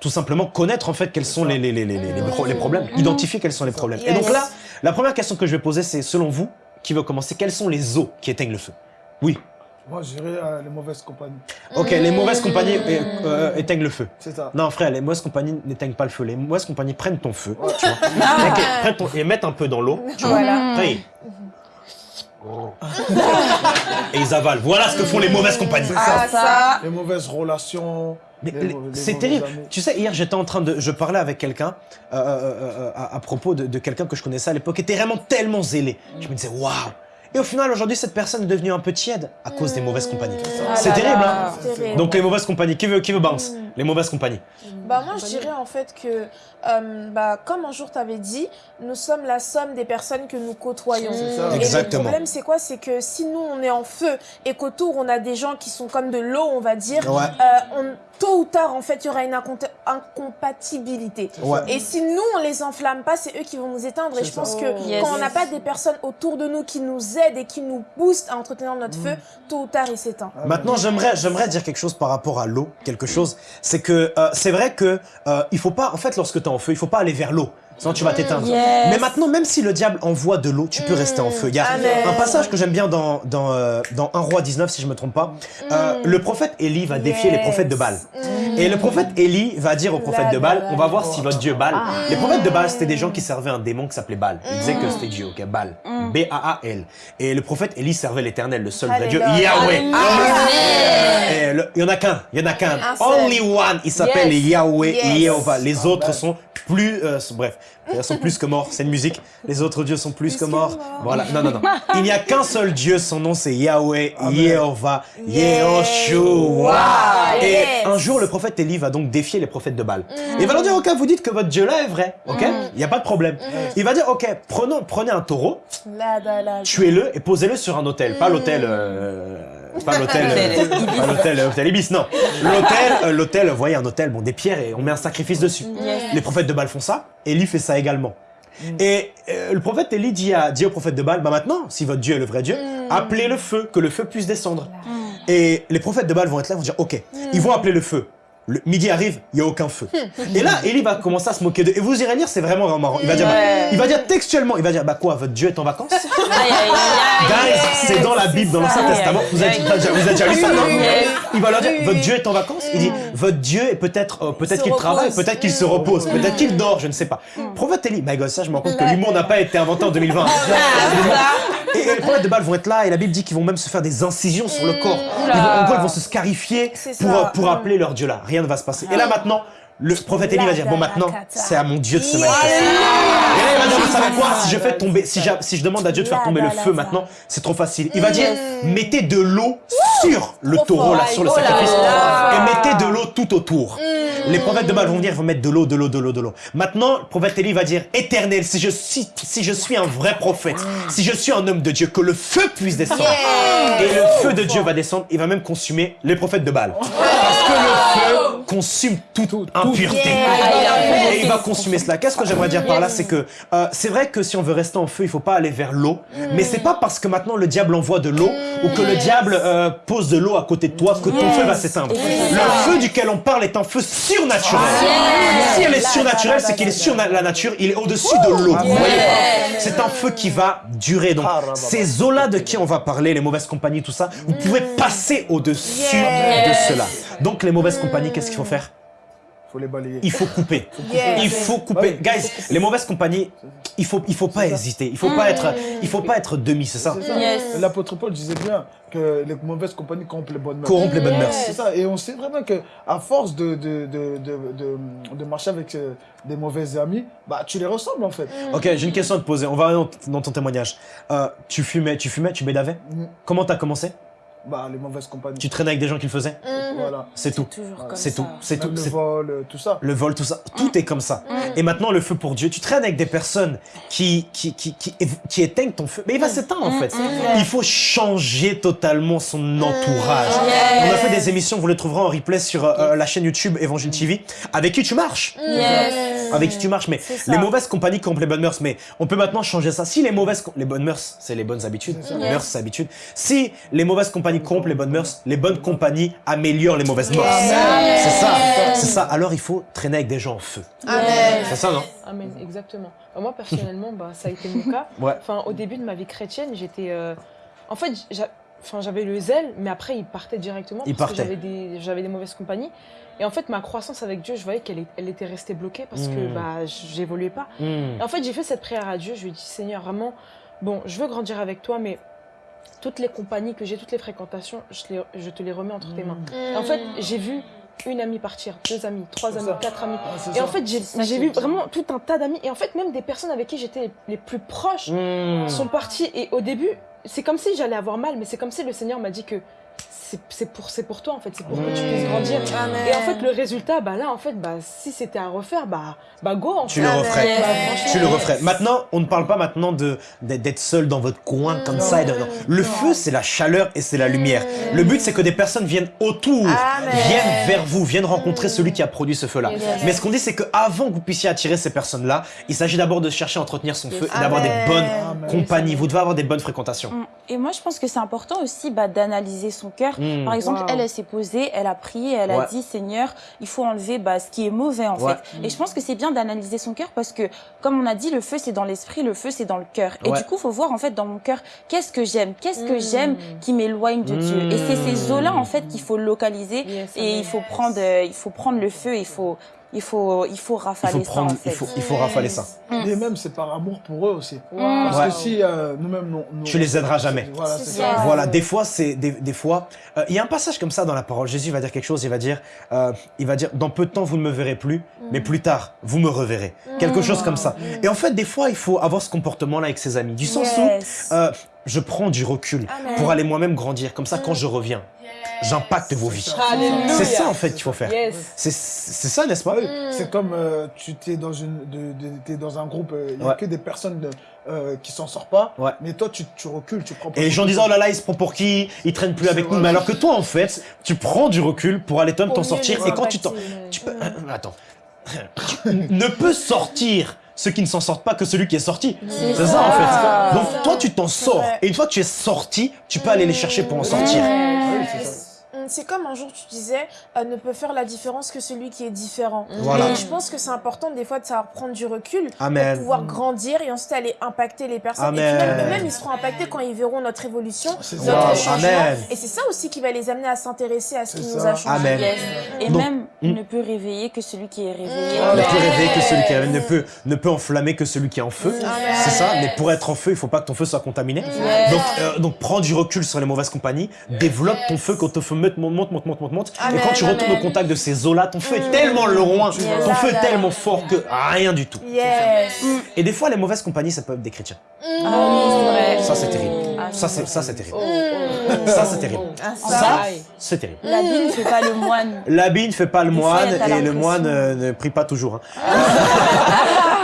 [SPEAKER 1] tout simplement connaître en fait quels sont les, les, les, les, problèmes, identifier quels sont les problèmes. Et donc là, la première question que je vais poser, c'est selon vous, qui veut commencer, quelles sont les eaux qui éteignent le feu? Oui
[SPEAKER 3] moi, je dirais euh, les mauvaises compagnies.
[SPEAKER 1] Ok, les mauvaises compagnies euh, euh, éteignent le feu.
[SPEAKER 3] C'est ça.
[SPEAKER 1] Non, frère, les mauvaises compagnies n'éteignent pas le feu. Les mauvaises compagnies prennent ton feu, tu vois. Ah. et mettent un peu dans l'eau, tu vois. Après, et ils avalent. Voilà ce que font les mauvaises compagnies.
[SPEAKER 3] Ah, ça. Les mauvaises relations.
[SPEAKER 1] C'est terrible. Tu sais, hier, j'étais en train de... Je parlais avec quelqu'un euh, euh, euh, à, propos de, quelqu'un que je connaissais à l'époque, qui était vraiment tellement zélé. Je me disais, waouh et au final, aujourd'hui, cette personne est devenue un peu tiède à cause des mauvaises compagnies. Ah c'est terrible, hein Donc les mauvaises compagnies, qui veut, qui veut bounce. Les mauvaises compagnies.
[SPEAKER 5] Bah moi, je dirais en fait que, bah, comme un jour tu avais dit, nous sommes la somme des personnes que nous côtoyons.
[SPEAKER 1] Et Exactement.
[SPEAKER 5] le problème, c'est quoi? C'est que si nous, on est en feu et qu'autour, on a des gens qui sont comme de l'eau, on va dire, on, tôt ou tard, en fait, il y aura une incompatibilité. Et si nous, on les enflamme pas, c'est eux qui vont nous éteindre. Et je pense que quand on n'a pas des personnes autour de nous qui nous aident et qui nous boostent à entretenir notre feu, mm. tôt ou tard, il s'éteint.
[SPEAKER 1] Maintenant, j'aimerais j'aimerais dire quelque chose par rapport à l'eau. Quelque chose, c'est que euh, c'est vrai que euh, il faut pas, en fait, lorsque tu en feu, il faut pas aller vers l'eau. Sinon tu vas mm. t'éteindre. Mais maintenant, même si le diable envoie de l'eau, tu peux rester en feu. Il y a un passage que j'aime bien dans, dans, euh, dans 1 roi 19, si je me trompe pas. Euh, mm. le prophète Élie va défier les prophètes de Baal. Mm. Et le prophète Élie va dire aux prophètes de Baal, on va voir si votre Dieu Baal. Les prophètes de Baal, c'était des gens qui servaient un démon qui s'appelait Baal. Ils disaient que c'était Dieu, ok, Baal. B-A-A-L. Et le prophète Élie servait l'éternel, le seul vrai Dieu, Yahweh. Il y en a qu'un, il y en a qu'un. Only one, il s'appelle Yahweh, Yehovah. Les autres sont plus, euh, bref, ils sont plus que morts, c'est une musique. Les autres dieux sont plus que morts. Voilà, non, non, non. Il n'y a qu'un seul Dieu, son nom c'est Yahweh, Yehovah, Yehoshua. Et un jour, le prophète Élie va donc défier les prophètes de Baal. Mm. Il va leur dire, ok, vous dites que votre Dieu là est vrai, ok mm. Il n'y a pas de problème. Mm. Il va dire, ok, prenons, prenez un taureau, tuez-le et posez-le sur un hôtel, pas l'hôtel... Euh, pas l'hôtel, pas l'hôtel, l'hôtel Ibis, non. L'hôtel, l'hôtel, vous voyez un hôtel, bon, des pierres et on met un sacrifice dessus. Les prophètes de Baal font ça, Élie fait ça également. Mm. Et euh, le prophète Élie dit, à, dit au prophète de Baal, bah maintenant, si votre Dieu est le vrai Dieu, mm. appelez le feu, que le feu puisse descendre. Et les prophètes de Baal vont être là, vont dire, ok, ils vont appeler le feu. Le midi arrive, il n'y a aucun feu. et là, Élie va commencer à se moquer de... Et vous irez lire, c'est vraiment, vraiment marrant. Il va dire, bah, il va dire textuellement, il va dire, bah quoi, votre Dieu est en vacances? Guys, c'est dans la Bible, dans l'Ancien Testament. Vous avez, vous déjà lu ça, non? Il va leur dire, votre Dieu est en vacances? Il dit, votre Dieu est peut-être euh, peut-être qu'il travaille, peut-être qu'il se repose, peut-être qu'il dort, je ne sais pas. Prophète Élie, my God, ça, je me rends compte que l'humour n'a pas été inventé en 2020. Et, les prophètes de Baal vont être là, et la Bible dit qu'ils vont même se faire des incisions sur le corps. Ils vont, en gros, ils vont se scarifier pour, pour appeler leur Dieu là. Rien ne va se passer. Et là maintenant, le prophète Élie va dire, bon maintenant, c'est à mon Dieu de se manifester. Et là, il va dire, vous savez quoi, si je fais tomber, si, si je demande à Dieu de faire tomber le feu maintenant, c'est trop facile. Il va dire, mettez de l'eau sur le taureau, là, sur le sacrifice, et mettez de l'eau tout autour. Mm. Les prophètes de Baal vont venir, vont mettre de l'eau, de l'eau, de l'eau, de l'eau. Maintenant, le prophète Élie va dire, éternel, si je, si, si je suis un vrai prophète, mm. si je suis un homme de Dieu, que le feu puisse descendre. Et le feu de Dieu va descendre, il va même consumer les prophètes de Baal. Parce que le consume toute impureté. Et il va consumer cela. Qu'est-ce que j'aimerais dire par là C'est que euh, c'est vrai que si on veut rester en feu, il faut pas aller vers l'eau. Mais c'est pas parce que maintenant le diable envoie de l'eau ou que le diable euh, pose de l'eau à côté de toi que ton feu va s'éteindre. Le feu duquel on parle est un feu surnaturel. Si elle est surnaturelle, c'est qu'il est sur la nature, il est au-dessus de l'eau. C'est un feu qui va durer. Donc ces eaux-là de qui on va parler, les mauvaises compagnies, tout ça, vous pouvez passer au-dessus de cela. Donc les mauvaises compagnies, qu'est-ce qu'il faut faire?
[SPEAKER 3] Faut les balayer.
[SPEAKER 1] Il faut couper. Il faut couper. Guys, les mauvaises compagnies, il faut, il faut pas hésiter. Il faut pas être, il faut pas être demi, c'est ça?
[SPEAKER 3] L'apôtre Paul disait bien que les mauvaises compagnies corrompent les bonnes mœurs.
[SPEAKER 1] Corrompent les bonnes mœurs.
[SPEAKER 3] C'est ça. Et on sait vraiment que à force de de, de, de, de, marcher avec euh, des mauvais amis, bah tu les ressembles en fait.
[SPEAKER 1] Ok, j'ai une question à te poser. On va dans ton témoignage. Euh, tu fumais, tu fumais, tu bédavais. Mm. Comment t'as commencé?
[SPEAKER 3] Bah, les mauvaises compagnies.
[SPEAKER 1] Tu traînais avec des gens qui le faisaient
[SPEAKER 3] mhm. Voilà.
[SPEAKER 1] C'est tout. C'est tout. C'est tout.
[SPEAKER 3] Le vol, euh, tout ça.
[SPEAKER 1] Le vol, tout ça. Tout mm. est comme ça. Mm. Et maintenant, le feu pour Dieu. Tu traînes avec des personnes qui, qui, qui, qui, éteignent ton feu. Mais il va s'éteindre, en fait. Il faut changer totalement son entourage. On a fait des émissions, vous les trouverez en replay sur euh, euh, la chaîne YouTube Evangile TV. Avec qui tu marches Avec qui tu marches. Mais les mauvaises compagnies corrompent les bonnes mœurs. Mais on peut maintenant changer ça. Si les mauvaises... Les bonnes mœurs, c'est les bonnes habitudes. Les mœurs, c'est habitudes. Si les mauvaises compagnies compagnies les bonnes mœurs, les bonnes compagnies améliorent les mauvaises mœurs. C'est ça, c'est ça. Alors il faut traîner avec des gens en feu. C'est ça, non?
[SPEAKER 4] Amen, exactement. Moi, personnellement, bah, ça a été mon cas. Enfin, au début de ma vie chrétienne, j'étais... Euh, en fait, j'avais le zèle, mais après, il partait directement il parce que j'avais des, des mauvaises compagnies. Et en fait, ma croissance avec Dieu, je voyais qu'elle elle était restée bloquée parce que hmm. bah, j'évoluais pas. Hmm. Et en fait, j'ai fait cette prière à Dieu. Je lui ai dit, Seigneur, vraiment, bon, je veux grandir avec toi, mais toutes les compagnies que j'ai, toutes les fréquentations, je, je, te les remets entre tes mains. en fait, j'ai vu une amie partir, deux amis, trois amis, quatre amis. Ah, et en fait, j'ai vu vraiment tout un tas d'amis. Et en fait, même des personnes avec qui j'étais les plus proches hmm. sont parties. Et au début, c'est comme si j'allais avoir mal, mais c'est comme si le Seigneur m'a dit que c'est pour, pour toi en fait, c'est pour que tu puisses grandir. Et en fait, le résultat, bah là, en fait, bah, si c'était à refaire, bah, bah go en
[SPEAKER 1] tu Le referais. tu le referais. Maintenant, on ne parle pas maintenant d'être seul dans votre coin comme ça. Et Le feu, c'est la chaleur et c'est la lumière. Le but, c'est que des personnes viennent autour, viennent vers vous, viennent rencontrer celui qui a produit ce feu-là. Mais ce qu'on dit, c'est qu'avant que vous puissiez attirer ces personnes-là, il s'agit d'abord de chercher à entretenir son feu et d'avoir des bonnes compagnies. Vous devez avoir des bonnes fréquentations. Mm.
[SPEAKER 2] Et moi, je pense que c'est important aussi bah, d'analyser son cœur Hmm. Par exemple, elle, elle s'est posée, elle a prié, elle a dit, Seigneur, il faut enlever bah, ce qui est mauvais en fait. Et je pense que c'est bien d'analyser son cœur parce que, comme on a dit, le feu c'est dans l'esprit, le feu c'est dans le cœur. Et du coup, il faut voir en fait dans mon cœur, qu'est-ce que j'aime, qu'est-ce que j'aime hmm. qui m'éloigne de Dieu? Et c'est ces eaux-là en fait qu'il faut localiser et il faut prendre, euh, il faut prendre le feu, il faut il faut, il faut rafaler il faut prendre, ça. En fait.
[SPEAKER 1] il, faut, il faut rafaler ça.
[SPEAKER 3] Et même, c'est par amour pour eux aussi. Parce que si euh, nous-mêmes... Nous,
[SPEAKER 1] tu les aideras jamais. Voilà, ça. Voilà, des fois, c'est des, des, fois... Euh, il y a un passage comme ça dans la parole. Jésus va dire quelque chose, il va dire, euh, il va dire, dans peu de temps, vous ne me verrez plus, mais plus tard, vous me reverrez. Quelque chose comme ça. Et en fait, des fois, il faut avoir ce comportement-là avec ses amis. Du sens où je prends du recul pour aller moi-même grandir. Comme ça, quand je reviens, j'impacte vos vies. C'est ça en fait qu'il faut faire. C'est ça, n'est-ce pas?
[SPEAKER 3] C'est comme euh, tu es dans, une, es dans un groupe, euh, il n'y a que des personnes euh, qui s'en sortent pas, mais toi tu, tu, recules, tu prends...
[SPEAKER 1] Et les gens disent, oh là là, il se prend pour qui? Il traîne plus avec nous. Mais alors que toi en fait, tu prends du recul pour aller t'en sortir. Et quand tu t'en... Tu peux... Attends. ne peux sortir ceux qui ne s'en sortent pas que celui qui est sorti. C'est ça, en fait. Donc toi tu t'en sors. et une fois que tu es sorti, tu peux aller les chercher pour en sortir
[SPEAKER 5] c'est comme un jour tu disais, euh, ne peut faire la différence que celui qui est différent. Et je pense que c'est important des fois de savoir prendre du recul pour pouvoir grandir et ensuite aller impacter les personnes. Et puis même, ils seront impactés quand ils verront notre évolution, notre changement. Et c'est ça aussi qui va les amener à s'intéresser à ce qui nous a changé.
[SPEAKER 2] Et même, hmm. ne peut réveiller que celui qui est réveillé.
[SPEAKER 1] Ne peut réveiller que celui qui est ne peut, ne peut enflammer que celui qui est en feu. C'est ça, mais pour être en feu, il faut pas que ton feu soit contaminé. Donc, euh, donc prends du recul sur les mauvaises compagnies, développe ton feu quand ton feu monte, monte, monte, monte, monte, Et quand tu retournes au contact de ces eaux-là, ton feu est tellement loin, ton feu est tellement fort que rien du tout. Et des fois, les mauvaises compagnies, ça peut être des chrétiens.
[SPEAKER 2] Ah
[SPEAKER 1] ça, c'est terrible. Ça, c'est ça, c'est terrible. Ça, c'est terrible. Ça, c'est terrible.
[SPEAKER 2] L'habit ne fait pas le moine.
[SPEAKER 1] L'habit ne fait pas le moine et le moine euh, ne prie pas toujours. Hein.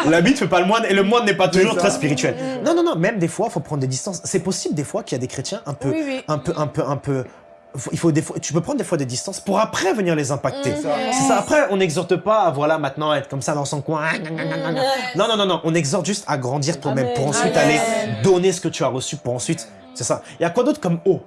[SPEAKER 1] L'habit ne fait pas le moine et le moine n'est pas toujours très spirituel. Non, non, non. Même des fois, il faut prendre des distances. C'est possible des fois qu'il y a des chrétiens un peu, un peu, un peu, un peu il faut des fois, tu peux prendre des fois des distances pour après venir les impacter. C'est ça. Après, on n'exhorte pas à voilà maintenant être comme ça dans son coin. Non, non, non, non. On exhorte juste à grandir toi-même pour ensuite aller donner ce que tu as reçu pour ensuite. C'est ça. Il y a quoi d'autre comme eau?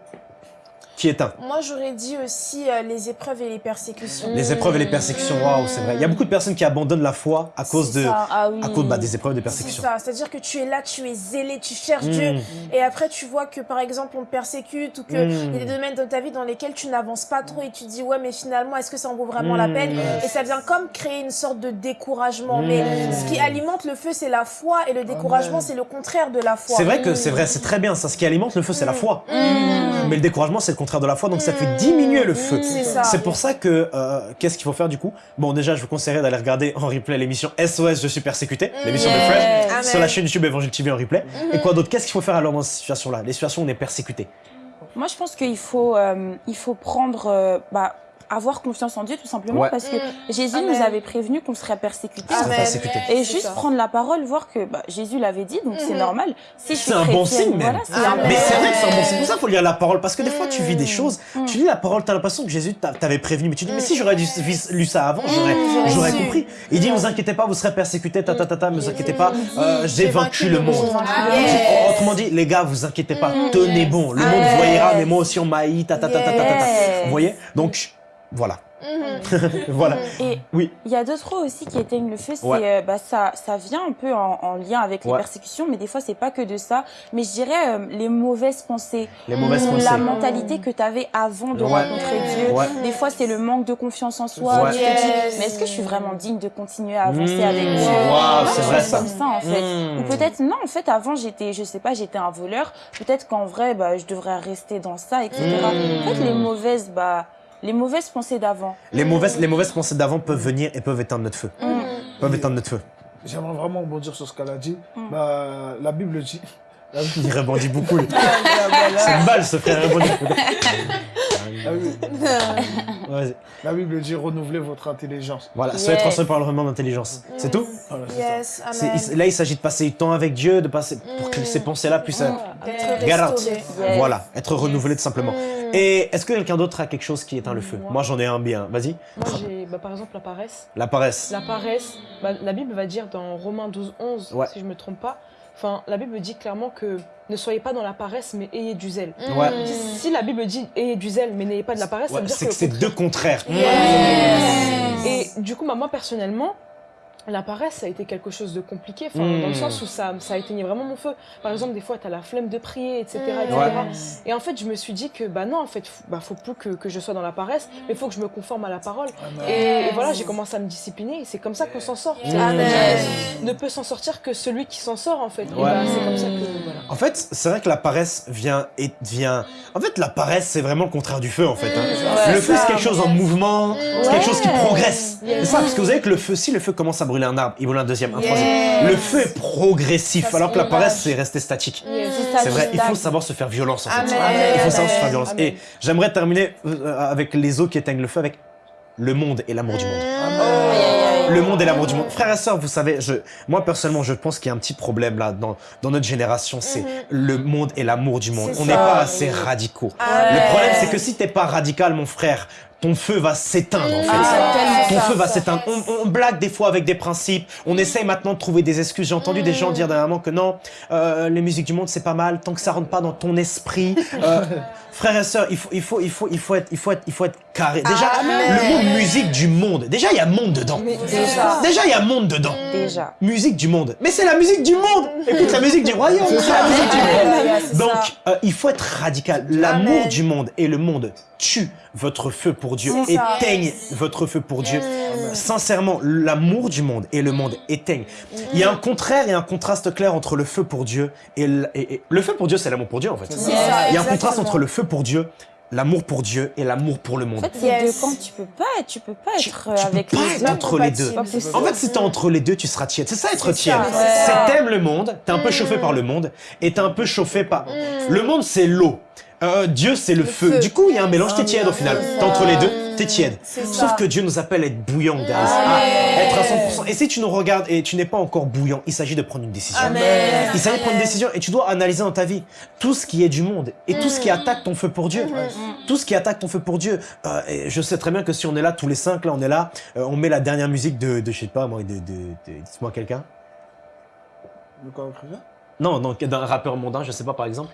[SPEAKER 1] Qui éteint.
[SPEAKER 5] Moi, j'aurais dit aussi euh, les épreuves et les persécutions.
[SPEAKER 1] Les épreuves et les persécutions, waouh, c'est vrai. Il y a beaucoup de personnes qui abandonnent la foi à cause, de, ah à cause bah, des épreuves et des persécutions.
[SPEAKER 5] C'est ça, c'est-à-dire que tu es là, tu es zélé, tu cherches Dieu, mm. et après tu vois que par exemple on te persécute ou qu'il mm. y a des domaines de ta vie dans lesquels tu n'avances pas trop et tu dis ouais, mais finalement, est-ce que ça en vaut vraiment la mm. peine Et ça vient comme créer une sorte de découragement. Mais ce qui alimente le feu, c'est la foi, et le découragement, c'est le contraire de la foi.
[SPEAKER 1] C'est vrai que c'est vrai, c'est très bien ça. Ce qui alimente le feu, c'est la foi. Mais le découragement, c'est le contraire de la foi, donc ça fait diminuer le feu. C'est pour ça que, euh, qu'est-ce qu'il faut faire du coup? Bon, déjà, je vous conseillerais d'aller regarder en replay l'émission SOS Je suis persécuté, l'émission de Fred, sur la chaîne YouTube Évangile TV en replay. Et quoi d'autre? Qu'est-ce qu'il faut faire alors dans cette situation-là? Les situations où on est persécuté.
[SPEAKER 2] Moi, je pense qu'il faut, euh, il faut prendre, euh, bah, avoir confiance en Dieu tout simplement parce que mm. Jésus nous avait prévenu qu'on serait persécuté. Et juste prendre la parole, voir que bah, Jésus l'avait dit, donc c'est mm-hmm. normal.
[SPEAKER 1] Si c'est un bon signe même. mais c'est vrai que c'est un bon signe. Pour ça, il faut lire la parole parce que des fois, tu vis des mm. choses, mm. tu lis la parole, tu as l'impression que Jésus t'avait prévenu, mais tu dis, mais si j'aurais lu ça avant, j'aurais compris. Il dit, ne vous inquiétez pas, vous serez persécutés, ta ta ta ta, ne vous inquiétez pas, euh, j'ai vaincu le monde. Autrement dit, les gars, vous inquiétez pas, tenez bon, le monde voyera, mais moi aussi on m'a haï, ta ta ta ta ta ta. Vous voyez? Donc voilà. Mhm. voilà.
[SPEAKER 2] Et oui. Il y a d'autres aussi qui éteignent le feu. C'est euh, bah, ça, ça vient un peu en, lien avec les persécutions, mais des fois c'est pas que de ça. Mais je dirais euh, les mauvaises pensées,
[SPEAKER 1] les mauvaises pensées.
[SPEAKER 2] la mentalité que tu avais avant de rencontrer Dieu. Des fois c'est le manque de confiance en soi. Tu te dis, mais est-ce que je suis vraiment digne de continuer à avancer mmh. avec Dieu?
[SPEAKER 1] C'est vrai
[SPEAKER 2] ça. Comme ça en fait. Mmh. Ou peut-être non, en fait avant j'étais, je sais pas, j'étais un voleur. Peut-être qu'en vrai, bah, je devrais rester dans ça, etc. Mmh. En fait les mauvaises, bah les mauvaises pensées d'avant.
[SPEAKER 1] Les mauvaises, les mauvaises pensées d'avant peuvent venir et peuvent éteindre notre feu. Mm. Peuvent éteindre notre feu.
[SPEAKER 3] J'aimerais vraiment rebondir sur ce qu'elle a dit. Mm. Bah, la Bible dit.
[SPEAKER 1] Il rebondit beaucoup. C'est une balle, ce frère. Il rebondit.
[SPEAKER 3] La Bible dit renouveler votre intelligence.
[SPEAKER 1] Voilà, soyez transformés par le remède d'intelligence. C'est tout
[SPEAKER 5] Yes,
[SPEAKER 1] Là, il s'agit de passer du temps avec Dieu, de passer pour que ces pensées-là puissent être Voilà, être renouvelées tout simplement. Mm. Et est-ce que quelqu'un d'autre a quelque chose qui éteint le feu? Moi, j'en ai un bien. Vas-y.
[SPEAKER 4] Moi, j'ai bah, par exemple la paresse.
[SPEAKER 1] La paresse.
[SPEAKER 4] La paresse. Bah, la Bible va dire dans Romains 12, 11, si je me trompe pas, Enfin, la Bible dit clairement que ne soyez pas dans la paresse, mais ayez du zèle.
[SPEAKER 1] Ouais.
[SPEAKER 4] Si, la Bible dit ayez du zèle, mais n'ayez pas de la paresse, ça veut dire
[SPEAKER 1] que c'est deux contraires.
[SPEAKER 4] Et du coup, bah, moi personnellement, la paresse, ça a été quelque chose de compliqué, dans le hmm. sens où ça, ça a éteigné vraiment mon feu. Par exemple, des fois, tu as la flemme de prier, etc. Et en fait, je me suis dit que, bah non, en fait, bah, faut plus que, que je sois dans la paresse, mais il faut que je me conforme à la parole. Et, voilà, j'ai commencé à me discipliner, et c'est comme ça qu'on s'en sort. Ne peut s'en sortir que celui qui s'en sort, en fait. Bah, c'est comme ça que, voilà.
[SPEAKER 1] En fait, c'est vrai que la paresse vient et vient... En fait, la paresse, c'est vraiment le contraire du feu, en fait. Hein. le feu, c'est quelque chose en mouvement, c'est quelque chose qui progresse. C'est ça, parce que vous savez que le feu, si le feu commence à brûler un arbre, il brûle un deuxième, un troisième. Le feu est progressif, alors que la paresse, c'est rester statique. C'est vrai, il faut savoir se faire violence en fait. Il faut savoir se faire violence. Et j'aimerais terminer euh, avec les eaux qui éteignent le feu, avec le monde et l'amour du monde. Le monde et l'amour du monde. Frères et sœurs, vous savez, je, moi personnellement, je pense qu'il y a un petit problème là dans, dans notre génération, c'est mhm. le monde et l'amour du monde. On n'est pas assez radicaux. Le problème, c'est que si t'es pas radical, mon frère, ton feu va s'éteindre en fait. Ah, ton feu va s'éteindre. On, blague des fois avec des principes, on essaye maintenant de trouver des excuses. J'ai entendu des gens dire dernièrement que non, euh, les musiques du monde c'est pas mal, tant que ça rentre pas dans ton esprit. Euh, frères et sœurs, il faut, il, faut, il, faut, il, faut être, il, faut être, il faut être carré. Déjà, le mot musique du monde, déjà il y a monde dedans. déjà. il y a monde dedans.
[SPEAKER 2] Déjà.
[SPEAKER 1] Musique du monde. Mais c'est la musique du monde Écoute, la musique du royaume, c'est la musique du monde. Donc, euh, il faut être radical. L'amour du monde et le monde tue votre feu pour Dieu, éteigne votre feu pour Dieu. Sincèrement, l'amour du monde et le monde éteignent. Il y a un contraire et un contraste clair entre le feu pour Dieu et le, le feu pour Dieu, c'est l'amour pour Dieu en fait. Il y a un contraste entre le feu pour Dieu l'amour pour Dieu et l'amour pour le monde. En
[SPEAKER 2] fait, c'est deux camps, tu peux pas, tu peux pas être avec
[SPEAKER 1] tu peux
[SPEAKER 2] les
[SPEAKER 1] pas être entre les deux. En fait, si t'es entre les deux, tu seras tiède. C'est ça être tiède. C'est t'aimes le monde, t'es un peu chauffé par le monde et t'es un peu chauffé par... Le monde, c'est l'eau. Euh, Dieu, c'est le, feu. Du coup, il y a un mélange, t'es tiède au final. T'es entre les deux, t'es tiède. Sauf que Dieu nous appelle à être bouillant, guys. À être à 100%. Et si tu nous regardes et tu n'es pas encore bouillant, il s'agit de prendre une décision. Il s'agit de prendre une décision et tu dois analyser dans ta vie tout ce qui est du monde et tout ce qui mm. attaque ton feu pour Dieu. Tout ce qui attaque ton feu pour Dieu. Euh, et je sais très bien que si on est là, tous les cinq, là, on est là, euh, on met la dernière musique de, de je sais pas, moi, de, de, de dites-moi quelqu'un.
[SPEAKER 3] De quoi
[SPEAKER 1] Non, non, d'un rappeur mondain, je sais pas, par exemple.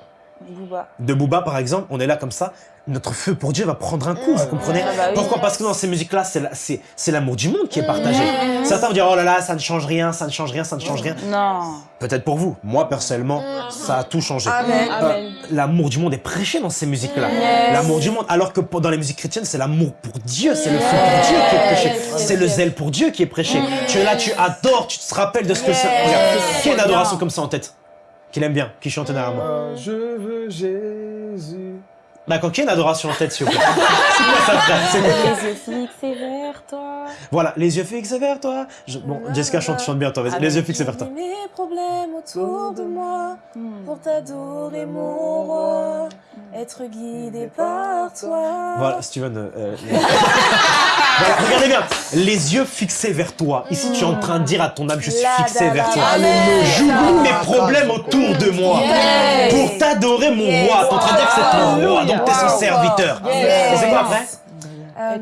[SPEAKER 1] De Booba par exemple, on est là comme ça, notre feu pour Dieu va prendre un coup, vous comprenez ah bah Pourquoi Parce que dans ces musiques-là, c'est l'amour du monde qui est partagé. Certains vont dire, oh là là, ça ne change rien, ça ne change rien, ça ne change rien.
[SPEAKER 2] Non.
[SPEAKER 1] Peut-être pour vous. Moi, personnellement, ça a tout changé.
[SPEAKER 5] Euh,
[SPEAKER 1] l'amour du monde est prêché dans ces musiques-là. L'amour du monde, alors que dans les musiques chrétiennes, c'est l'amour pour Dieu, c'est le feu pour Dieu qui est prêché. C'est le zèle pour Dieu qui est prêché. Tu es là, tu adores, tu te rappelles de ce que c'est. Regarde, une adoration comme ça en tête Qu'il aime bien, qui chante derrière moi
[SPEAKER 3] euh, Je veux Jésus.
[SPEAKER 1] D'accord, qui a une adoration en tête, s'il vous plaît
[SPEAKER 2] C'est quoi ça Les yeux fixés vers toi.
[SPEAKER 1] Voilà, les yeux fixés vers toi. Bon, Jessica chante, chante bien, toi, vas-y. Les yeux fixés vers toi.
[SPEAKER 5] mes problèmes autour de moi pour t'adorer, mon roi, être guidé par toi.
[SPEAKER 1] Voilà, Steven. Euh, euh regardez bien, les yeux fixés vers toi. Ici, tu es en train de dire à ton âme, je suis fixé vers toi. J'oublie mes problèmes autour de moi pour t'adorer, mon roi. Tu es en train de dire que c'est ton roi t'es son serviteur. c'est quoi après
[SPEAKER 5] euh,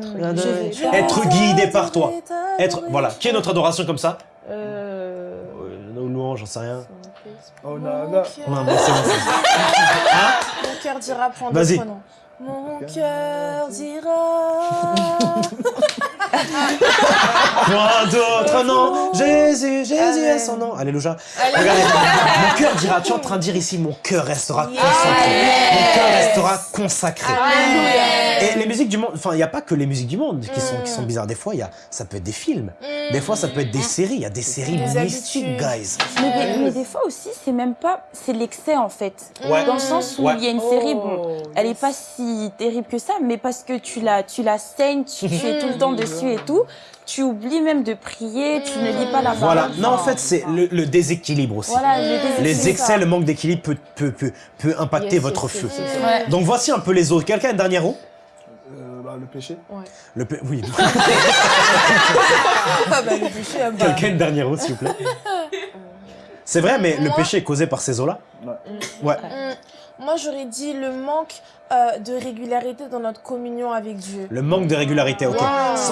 [SPEAKER 1] être, guidé par toi. Être, voilà. Qui est notre adoration comme ça?
[SPEAKER 4] Euh...
[SPEAKER 1] Nos louanges, j'en sais rien.
[SPEAKER 3] Oh non, non.
[SPEAKER 1] c'est bon.
[SPEAKER 5] Hein? Mon cœur dira prendre
[SPEAKER 1] Vas-y.
[SPEAKER 5] Mon cœur dira.
[SPEAKER 1] Quoi d'autre Non, Jésus, Jésus est son nom. Alléluia. Regardez, mon cœur dira, tu es en train de dire ici, mon cœur restera consacré. Mon cœur restera consacré. Et les musiques du monde, enfin, il n'y a pas que les musiques du monde qui sont, qui sont bizarres. Des fois, y a, ça peut être des films. Des fois, ça peut être des séries. Il y a des séries mystiques, guys.
[SPEAKER 2] Mais, des fois aussi, c'est même pas, c'est l'excès en fait. Dans le sens où il y a une série, bon, oh, elle est pas si terrible que ça, mais parce que tu la, tu la saignes, tu, es tout le temps dessus et tout, tu oublies même de prier, tu ne lis pas la parole.
[SPEAKER 1] Voilà, non, en fait, c'est le, déséquilibre aussi. les excès, le manque d'équilibre peut, peut, peut, peut, impacter votre feu. Donc voici un peu les autres. Quelqu'un a un dernier mot
[SPEAKER 3] bah, le péché
[SPEAKER 1] ouais. Le Oui.
[SPEAKER 5] ah bah, le péché, ah
[SPEAKER 1] bah. Quelqu'un s'il vous plaît C'est vrai, mais le péché est causé par ces eaux-là
[SPEAKER 3] Ouais.
[SPEAKER 1] ouais.
[SPEAKER 5] Mm. Moi, j'aurais dit le manque euh, de régularité dans notre communion avec Dieu.
[SPEAKER 1] Le manque de régularité, ok.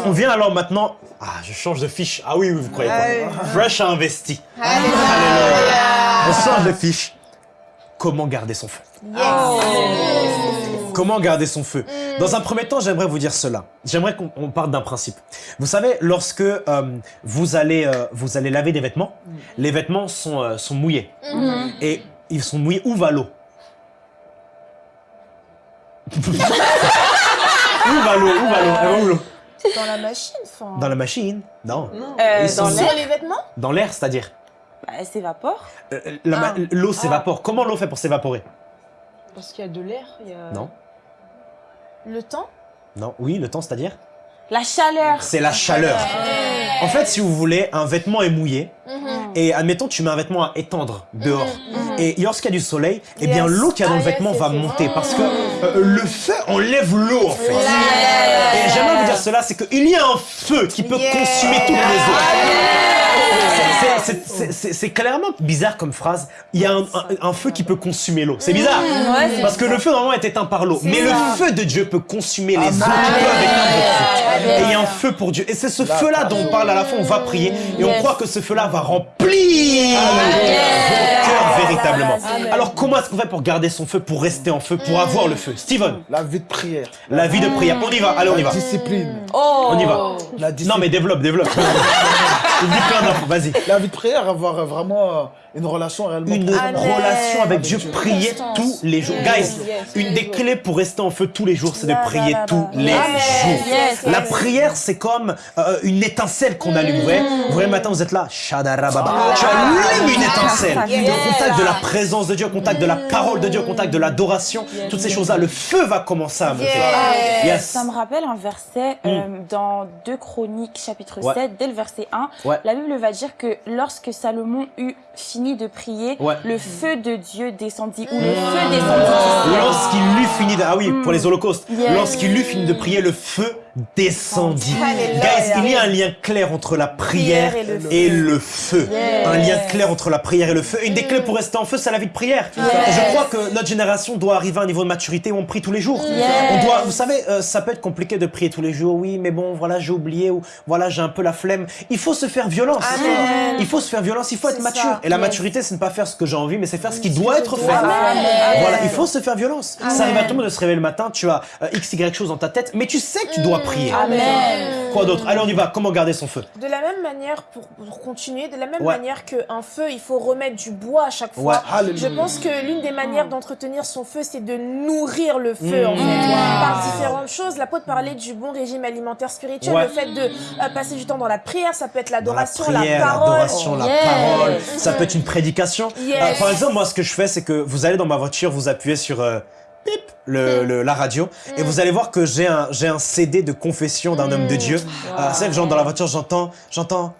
[SPEAKER 1] On vient alors maintenant... Ah, je change de fiche. Ah oui, vous croyez pas. Fresh a investi. Alléluia. On change de fiche. Comment garder son feu? Comment garder son feu mm. Dans un premier temps, j'aimerais vous dire cela. J'aimerais qu'on parte d'un principe. Vous savez, lorsque euh, vous, allez, euh, vous allez laver des vêtements, mm. les vêtements sont, sont mouillés. Mm-hmm. Et ils sont mouillés. Où va l'eau où va l'eau Où va l'eau l'eau
[SPEAKER 5] Dans la machine, enfin.
[SPEAKER 1] Dans la machine Non.
[SPEAKER 2] Euh,
[SPEAKER 5] dans l'air. les vêtements?
[SPEAKER 1] Dans l'air, c'est-à-dire?
[SPEAKER 2] Bah, Elle s'évapore.
[SPEAKER 1] Euh, ah. L'eau s'évapore. Comment l'eau fait pour s'évaporer?
[SPEAKER 4] Parce qu'il y a de l'air. A...
[SPEAKER 1] Non.
[SPEAKER 5] Le temps
[SPEAKER 1] Non. Oui, le temps, c'est-à-dire
[SPEAKER 2] La chaleur.
[SPEAKER 1] C'est la chaleur. En fait, si vous voulez, un vêtement est mouillé. Mhm. Et admettons, tu mets un vêtement à étendre dehors. Mhm. Mhm. Et lorsqu'il y a du soleil, eh bien l'eau qui y a dans le ah, vêtement va monter. Parce que euh, le feu enlève l'eau, en fait. Et j'aimerais vous dire cela, c'est qu'il y a un feu qui peut consumer toutes les eaux. C'est clairement bizarre comme phrase. Il y a un, feu qui peut consumer l'eau. C'est bizarre. Parce que le feu, normalement, est éteint par l'eau. Mais le feu de Dieu peut consumer les eaux qui peuvent éteindre Et il y a un feu pour Dieu. Et c'est ce feu-là dont on parle à la fin. On va prier. Et on croit que ce feu-là va remplir vos cœurs véritablement. Alors, comment est-ce qu'on fait pour garder son feu, pour rester en feu, pour avoir le feu? Steven
[SPEAKER 3] La vie de prière.
[SPEAKER 1] La vie de prière. On y va. Allez, on y va.
[SPEAKER 3] La discipline.
[SPEAKER 1] On y va. Non, mais développe, développe. Vas-y.
[SPEAKER 3] La vie de prière, avoir vraiment euh, une relation réellement.
[SPEAKER 1] Une relation avec Dieu, prier tous les jours. Guys, une des clés pour rester en feu tous les jours, c'est de prier tous les jours. La prière, c'est comme euh, une étincelle qu'on allume. Vous voyez, le matin, vous êtes là, shadarababa. Tu allumes une étincelle. Au contact de la présence de Dieu, au contact de la parole de Dieu, au contact de l'adoration, toutes ces choses-là, le feu va commencer à monter.
[SPEAKER 2] Ça me rappelle un verset euh, mm. dans 2 Chroniques, chapitre 7, dès le verset 1. La Bible va dire que lorsque Salomon eut fini de prier, le feu de Dieu descendit, ou le feu descendit.
[SPEAKER 1] Lorsqu'il eut fini de... Ah oui, pour les holocaustes. Lorsqu'il eut fini de prier, le feu descendit. Guys, il y a un lien clair entre la prière et le feu. Un lien clair entre la prière et le feu. Une des clés pour rester en feu, c'est la vie de prière. Je crois que notre génération doit arriver à un niveau de maturité où on prie tous les jours. On doit, vous savez, euh, ça peut être compliqué de prier tous les jours. Oui, mais bon, voilà, j'ai oublié ou voilà, j'ai un peu la flemme. Il faut se faire violence. Il faut se faire violence, il faut être mature. Et la maturité, c'est ne pas faire ce que j'ai envie, mais c'est faire ce qui doit être fait. Voilà, il faut se faire violence. Ça arrive à tout le monde de se réveiller le matin, tu as euh, x, y chose dans ta tête, mais tu sais que tu dois prier.
[SPEAKER 2] Amen.
[SPEAKER 1] Quoi d'autre? Allez, on y va. Comment garder son feu?
[SPEAKER 5] De la même manière, pour, continuer, de la même manière qu'un feu, il faut remettre du bois à chaque fois. Je pense que l'une des manières d'entretenir son feu, c'est de nourrir le feu, en fait. Par différentes choses. L'apôtre parlait du bon régime alimentaire spirituel, le fait de euh, passer du temps dans la prière, ça peut être l'adoration, la, parole.
[SPEAKER 1] L'adoration, la parole. Ça peut être une prédication. Euh, par exemple, moi, ce que je fais, c'est que vous allez dans ma voiture, vous appuyez sur... Euh, le, la radio et vous allez voir que j'ai un, j'ai un CD de confession d'un homme de Dieu. Euh, c'est que genre dans la voiture j'entends, j'entends,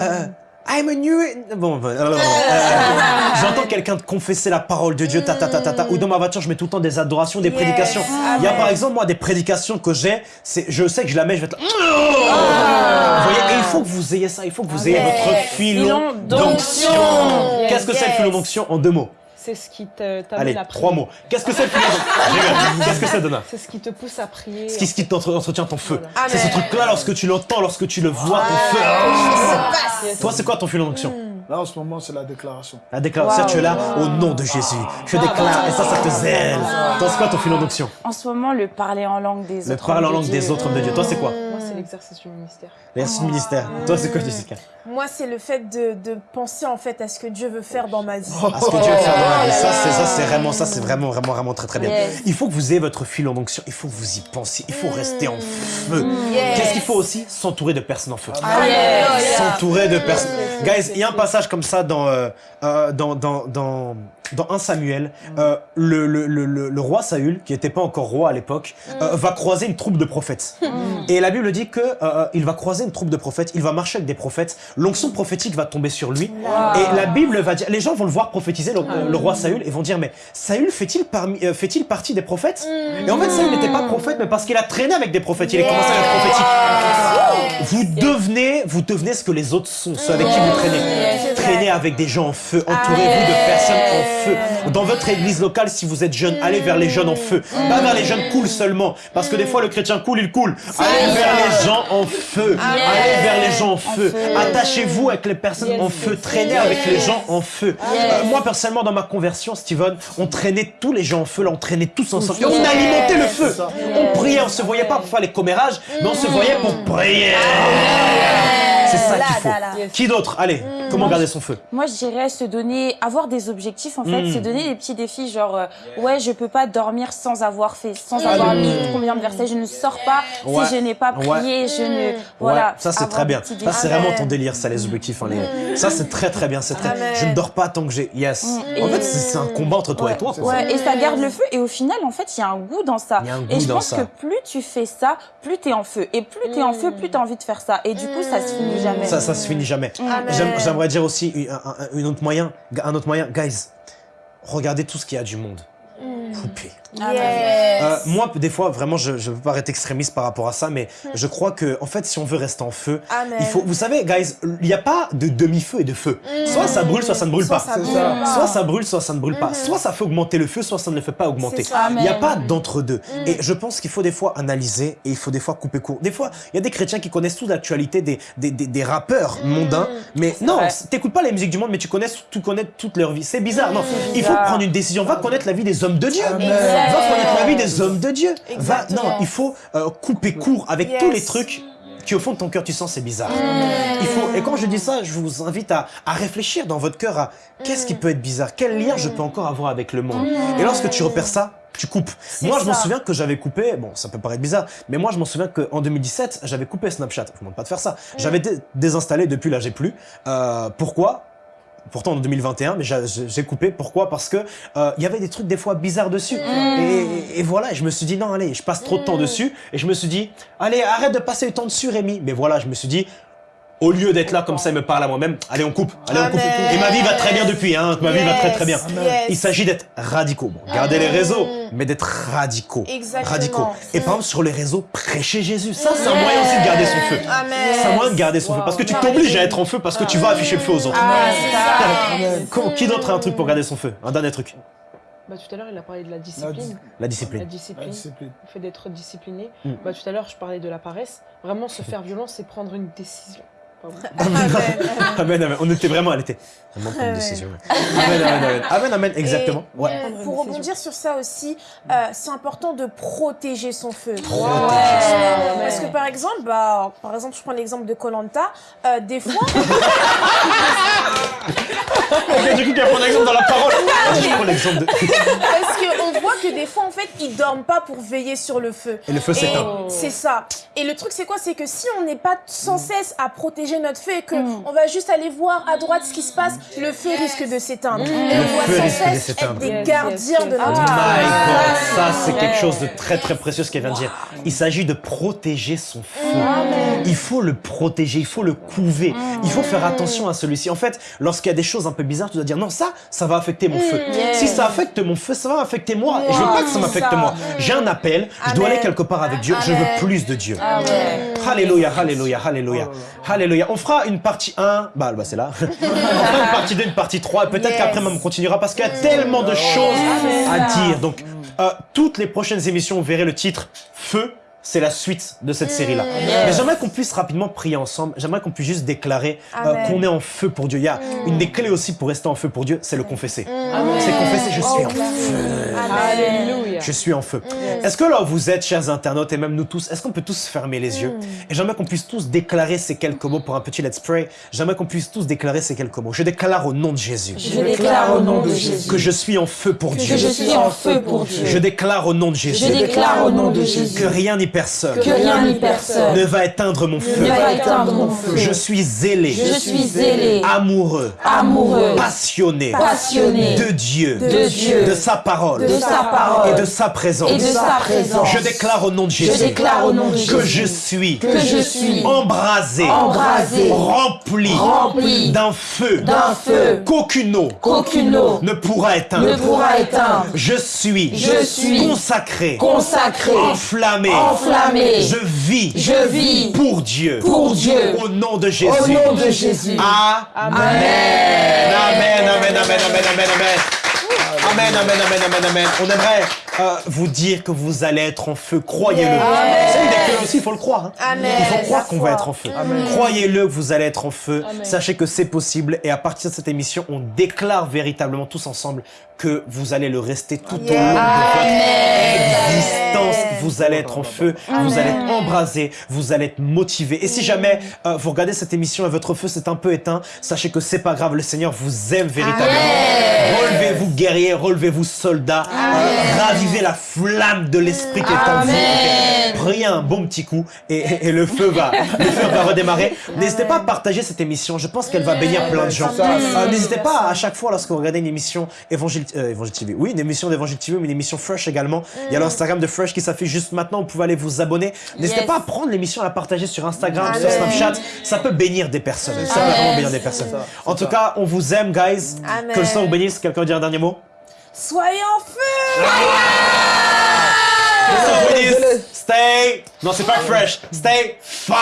[SPEAKER 1] euh, I'm a new... Bon, euh, j'entends quelqu'un confesser la parole de Dieu, ta, ta, ta, ta, ta, ou dans ma voiture je mets tout le temps des adorations, des prédications. Il y a par exemple moi des prédications que j'ai, c'est, je sais que je la mets, je vais être Vous voyez, et il faut que vous ayez ça, il faut que vous ayez votre filon d'onction. Qu'est-ce que c'est le filon d'onction? En deux mots
[SPEAKER 4] c'est ce qui t'amène
[SPEAKER 1] à prier. trois mots. Qu'est-ce que c'est le Qu'est-ce que c'est, Donna
[SPEAKER 4] C'est ce qui te pousse à prier.
[SPEAKER 1] Ce qui, ce qui t'entretient ton feu. C'est ce truc-là, lorsque tu l'entends, lorsque tu le vois, ton feu. Ah. Toi, c'est quoi ton feu d'onction
[SPEAKER 3] Là, en ce moment, c'est la déclaration.
[SPEAKER 1] La déclaration, tu es là au nom de Jésus. Je déclare, et ça, ça te zèle. Toi, c'est quoi ton filon d'onction
[SPEAKER 2] En ce moment, le parler en langue des autres.
[SPEAKER 1] Le parler en langue des autres hommes de Dieu. Toi, c'est quoi
[SPEAKER 4] l'exercice du ministère.
[SPEAKER 1] L'exercice du ministère. Toi, c'est quoi, Jessica
[SPEAKER 5] Moi, c'est le fait de, de, penser, en fait, à ce que Dieu veut faire dans ma vie.
[SPEAKER 1] À ce que Dieu veut faire dans ma vie. Ça, c'est, ça, c'est vraiment, ça, c'est vraiment, vraiment, vraiment très, très bien. Il faut que vous ayez votre filon d'onction. Il faut que vous y pensiez. Il faut rester en feu. Qu'est-ce qu'il faut aussi? S'entourer de personnes en feu. S'entourer de personnes. Guys, il y a un passage comme ça dans euh, euh, dans, dans, dans, dans 1 Samuel, euh, le, le, le, le, roi Saül, qui n'était pas encore roi à l'époque, va croiser une troupe de prophètes. Et la Bible dit que il va croiser une troupe de prophètes, il va marcher avec des prophètes, l'onction prophétique va tomber sur lui. Et la Bible va dire, les gens vont le voir prophétiser, le, roi Saül, et vont dire, mais Saül fait-il fait partie des prophètes? Et en fait, Saül n'était pas prophète, mais parce qu'il a traîné avec des prophètes, il a commencé à être prophétique. Vous devenez, vous devenez ce que les autres sont, ceux avec qui vous traînez. Traînez avec des gens en feu, entourez-vous de personnes en feu. Dans votre église locale, si vous êtes jeune, allez vers les jeunes en feu. Pas vers les jeunes cool seulement, parce que des fois le chrétien cool, il coule. Allez vers les gens en feu. Allez vers les gens en feu. Attachez-vous avec les personnes en feu. Traînez avec les gens en feu. Euh, moi, personnellement, dans ma conversion, Steven, on traînait tous les gens en feu, là, on traînait tous ensemble. Et on alimentait le feu. On priait, on se voyait pas pour faire les commérages, mais on se voyait pour prier. C'est ça qu'il faut. Qui d'autre? Allez, mm. Comment garder son feu
[SPEAKER 2] Moi, je dirais se donner, avoir des objectifs en fait, mm. se donner des petits défis genre, euh, ouais, je peux pas dormir sans avoir fait, sans avoir lu combien de versets, je ne sors pas si je n'ai pas prié, je ne, voilà.
[SPEAKER 1] Ça c'est très bien. Ça c'est vraiment ton délire, ça les objectifs. Hein, les... Ça c'est très très bien. C'est très. Je ne dors pas tant que j'ai. Yes. En fait, c'est un combat entre toi et toi.
[SPEAKER 2] Ouais. Et ça garde le feu. Et au final, en fait, il y a un goût dans ça. Et je pense que plus tu fais ça, plus tu es en feu. Et plus tu es en feu, plus tu as envie de faire ça. Et du coup, ça se finit jamais.
[SPEAKER 1] Ça, ça se finit jamais. J'aimerais dire aussi un, autre moyen, un autre moyen, guys, regardez tout ce qu'il y a du monde. Coupez. Euh, moi, des fois, vraiment, je ne veux pas être extrémiste par rapport à ça, mais hmm. je crois que, en fait, si on veut rester en feu, il faut. Vous savez, guys, il n'y a pas de demi-feu et de feu. Hmm. Soit ça brûle, soit ça ne brûle pas. Soit ça brûle, soit ça ne brûle pas. Soit ça fait augmenter le feu, soit ça ne le fait pas augmenter. Il n'y a pas d'entre-deux. Et je pense qu'il faut des fois analyser et il faut des fois couper court. Des fois, il y a des chrétiens qui connaissent toute l'actualité des, des, des, rappeurs mondains, mais non, t'écoutes pas la musique du monde, mais tu connais, tu connais toute leur vie. C'est bizarre. Non, il faut prendre une décision. Va connaître la vie des hommes de Dieu va connaître la vie des hommes de Dieu. Va, non, il faut euh, couper court avec tous les trucs qui au fond de ton cœur tu sens c'est bizarre. Mm. Il faut et quand je dis ça, je vous invite à, à réfléchir dans votre cœur à qu'est-ce qui mm. peut être bizarre, quel lien je peux encore avoir avec le monde? Et lorsque tu repères ça, tu coupes. Moi, je m'en souviens que j'avais coupé, bon, ça peut paraître bizarre, mais moi, je m'en souviens qu'en 2017, j'avais coupé Snapchat. Je ne demande pas de faire ça. J'avais désinstallé, depuis là, j'ai plus. Euh, pourquoi? Pourtant en 2021, mais j'ai coupé. Pourquoi? Parce que euh, il y avait des trucs des fois bizarres dessus. Mm. Et, voilà, je me suis dit, non, allez, je passe trop de temps mm. dessus. Et je me suis dit, allez, arrête de passer le temps dessus, Rémi. Mais voilà, je me suis dit, au lieu d'être là comme ça, il me parle à moi-même. Allez, on coupe. Allez, on coupe. Et ma vie va très bien depuis. Hein. Ma vie va très très bien. Il s'agit d'être radicaux. Bon, gardez les réseaux, mais d'être radicaux.
[SPEAKER 5] Exactement.
[SPEAKER 1] Radicaux. Et par exemple, sur les réseaux, prêcher Jésus. Ça, c'est un moyen aussi de garder son feu. C'est un moyen de garder son feu. Parce que tu t'obliges à être en feu parce que tu vas afficher le feu aux autres.
[SPEAKER 5] Ah,
[SPEAKER 1] Qui d'autre a un truc pour garder son feu? Un dernier truc.
[SPEAKER 4] Bah, tout à l'heure, il a parlé de la discipline.
[SPEAKER 1] La discipline.
[SPEAKER 4] La discipline. Le fait d'être discipliné. Mm. Bah, tout à l'heure, je parlais de la paresse. Vraiment, se faire violence, c'est prendre une décision.
[SPEAKER 1] Amen. amen, On était vraiment, elle était vraiment une décision. Amen, amen, amen. Amen, amen, exactement. Ouais.
[SPEAKER 5] pour rebondir sur ça aussi, euh, c'est important de protéger son feu. Parce que par exemple, bah, par exemple, je prends l'exemple de Colanta, euh, des fois.
[SPEAKER 1] du coup, tu vas prendre l'exemple dans la parole. Je prends l'exemple de.
[SPEAKER 5] Parce qu'on voit que des fois, en fait, ils dorment pas pour veiller sur le feu.
[SPEAKER 1] Et le feu s'éteint.
[SPEAKER 5] C'est ça. Et le truc, c'est quoi? C'est que si on n'est pas sans cesse à protéger notre feu et qu'on mm. on va juste aller voir à droite ce qui se passe, le feu risque de s'éteindre. Mm. Et on doit sans cesse être des gardiens de notre
[SPEAKER 1] feu. Ça, c'est quelque chose de très très précieux ce qu'elle vient de dire. Il s'agit de protéger son feu. Il faut le protéger, il faut le couver. Il faut faire attention à celui-ci. En fait, lorsqu'il y a des choses un peu bizarres, tu dois dire non, ça, ça va affecter mon feu. Si ça affecte mon feu, ça va affecter moi. Et je veux pas que ça m'affecte moi. J'ai un appel, je dois aller quelque part avec Dieu. Je veux plus de Dieu. Alléluia, alléluia, alléluia. Alléluia. On fera une partie 1, bah, bah c'est là. on fera une partie 2, une partie 3. Peut-être qu'après, on continuera parce qu'il y a tellement de choses à dire. Donc, euh, toutes les prochaines émissions, vous verrez le titre Feu c'est la suite de cette série-là. Mais j'aimerais qu'on puisse rapidement prier ensemble. J'aimerais qu'on puisse juste déclarer euh, qu'on est en feu pour Dieu. Il y a mm. une des clés aussi pour rester en feu pour Dieu, c'est le confesser. Mm. C'est confesser, je suis en feu.
[SPEAKER 4] Alléluia.
[SPEAKER 1] Je suis en feu. Est-ce que là vous êtes, chers internautes, et même nous tous, est-ce qu'on peut tous fermer les yeux? Et j'aimerais qu'on puisse tous déclarer ces quelques mots pour un petit let's pray. J'aimerais qu'on puisse tous déclarer ces quelques mots. Je déclare au nom de Jésus.
[SPEAKER 2] Je déclare au nom de Jésus.
[SPEAKER 1] Que je suis en feu pour Dieu.
[SPEAKER 2] Que je suis en feu pour Dieu.
[SPEAKER 1] Je déclare au nom de Jésus.
[SPEAKER 2] Je déclare au nom de Jésus.
[SPEAKER 1] Que rien ni personne.
[SPEAKER 2] Que rien ni personne
[SPEAKER 1] ne va éteindre mon feu.
[SPEAKER 2] Ne va éteindre mon feu.
[SPEAKER 1] Je suis zélé.
[SPEAKER 2] Je suis zélé.
[SPEAKER 1] Amoureux.
[SPEAKER 2] Amoureux.
[SPEAKER 1] Passionné.
[SPEAKER 2] Passionné.
[SPEAKER 1] De Dieu.
[SPEAKER 2] De Dieu.
[SPEAKER 1] De sa parole.
[SPEAKER 2] De sa parole.
[SPEAKER 1] Et de sa présence.
[SPEAKER 2] Et de sa présence.
[SPEAKER 1] Je déclare au nom de Jésus.
[SPEAKER 2] Je déclare au nom de Jésus.
[SPEAKER 1] Que je suis.
[SPEAKER 2] Que je suis.
[SPEAKER 1] Embrasé.
[SPEAKER 2] Embrasé.
[SPEAKER 1] Rempli.
[SPEAKER 2] Rempli.
[SPEAKER 1] D'un feu.
[SPEAKER 2] D'un feu.
[SPEAKER 1] Qu'aucune eau.
[SPEAKER 2] Qu'aucune eau.
[SPEAKER 1] Ne pourra éteindre.
[SPEAKER 2] Ne pourra éteindre.
[SPEAKER 1] Je suis.
[SPEAKER 2] Je suis.
[SPEAKER 1] Consacré.
[SPEAKER 2] Consacré.
[SPEAKER 1] Enflammé.
[SPEAKER 2] Enflammé.
[SPEAKER 1] Je vis.
[SPEAKER 2] Je vis.
[SPEAKER 1] Pour Dieu.
[SPEAKER 2] Pour Dieu.
[SPEAKER 1] Au nom de Jésus.
[SPEAKER 2] Au nom de Jésus.
[SPEAKER 1] Amen. Amen. Amen. Amen. Amen. Amen. Amen. Amen. Amen, amen, amen, amen, amen. On aimerait euh, vous dire que vous allez être en feu. Croyez-le. Des aussi, il faut le croire. Hein. Il faut croire qu'on va être en feu. Croyez-le que vous allez être en feu. Sachez que c'est possible. Et à partir de cette émission, on déclare véritablement tous ensemble que vous allez le rester tout au long de votre existence. Vous allez être en feu, vous allez être embrasé, vous allez être motivé. Et si jamais euh, vous regardez cette émission et votre feu s'est un peu éteint, sachez que c'est pas grave, le Seigneur vous aime véritablement. Relevez-vous guerriers, relevez-vous soldats, euh, ravivez la flamme de l'esprit qui est en vous. Priez un bon petit coup et, le feu va, le feu va redémarrer. N'hésitez pas à partager cette émission. Je pense qu'elle va bénir plein de gens. Euh, n'hésitez pas à chaque fois lorsque vous regardez une émission évangile, TV, oui, une émission d'Évangile TV, mais une émission Fresh également. Il y a l'Instagram de Fresh qui s'affiche juste maintenant. Vous pouvez aller vous abonner. N'hésitez pas à prendre l'émission, à la partager sur Instagram, sur Snapchat. Ça peut bénir des personnes. Ça peut vraiment bénir des personnes. En tout cas, on vous aime, guys. Que le sang vous bénisse. Quelqu'un veut dire un dernier mot?
[SPEAKER 5] Soyez en feu
[SPEAKER 1] Stay. Non, c'est pas fresh. Stay fire.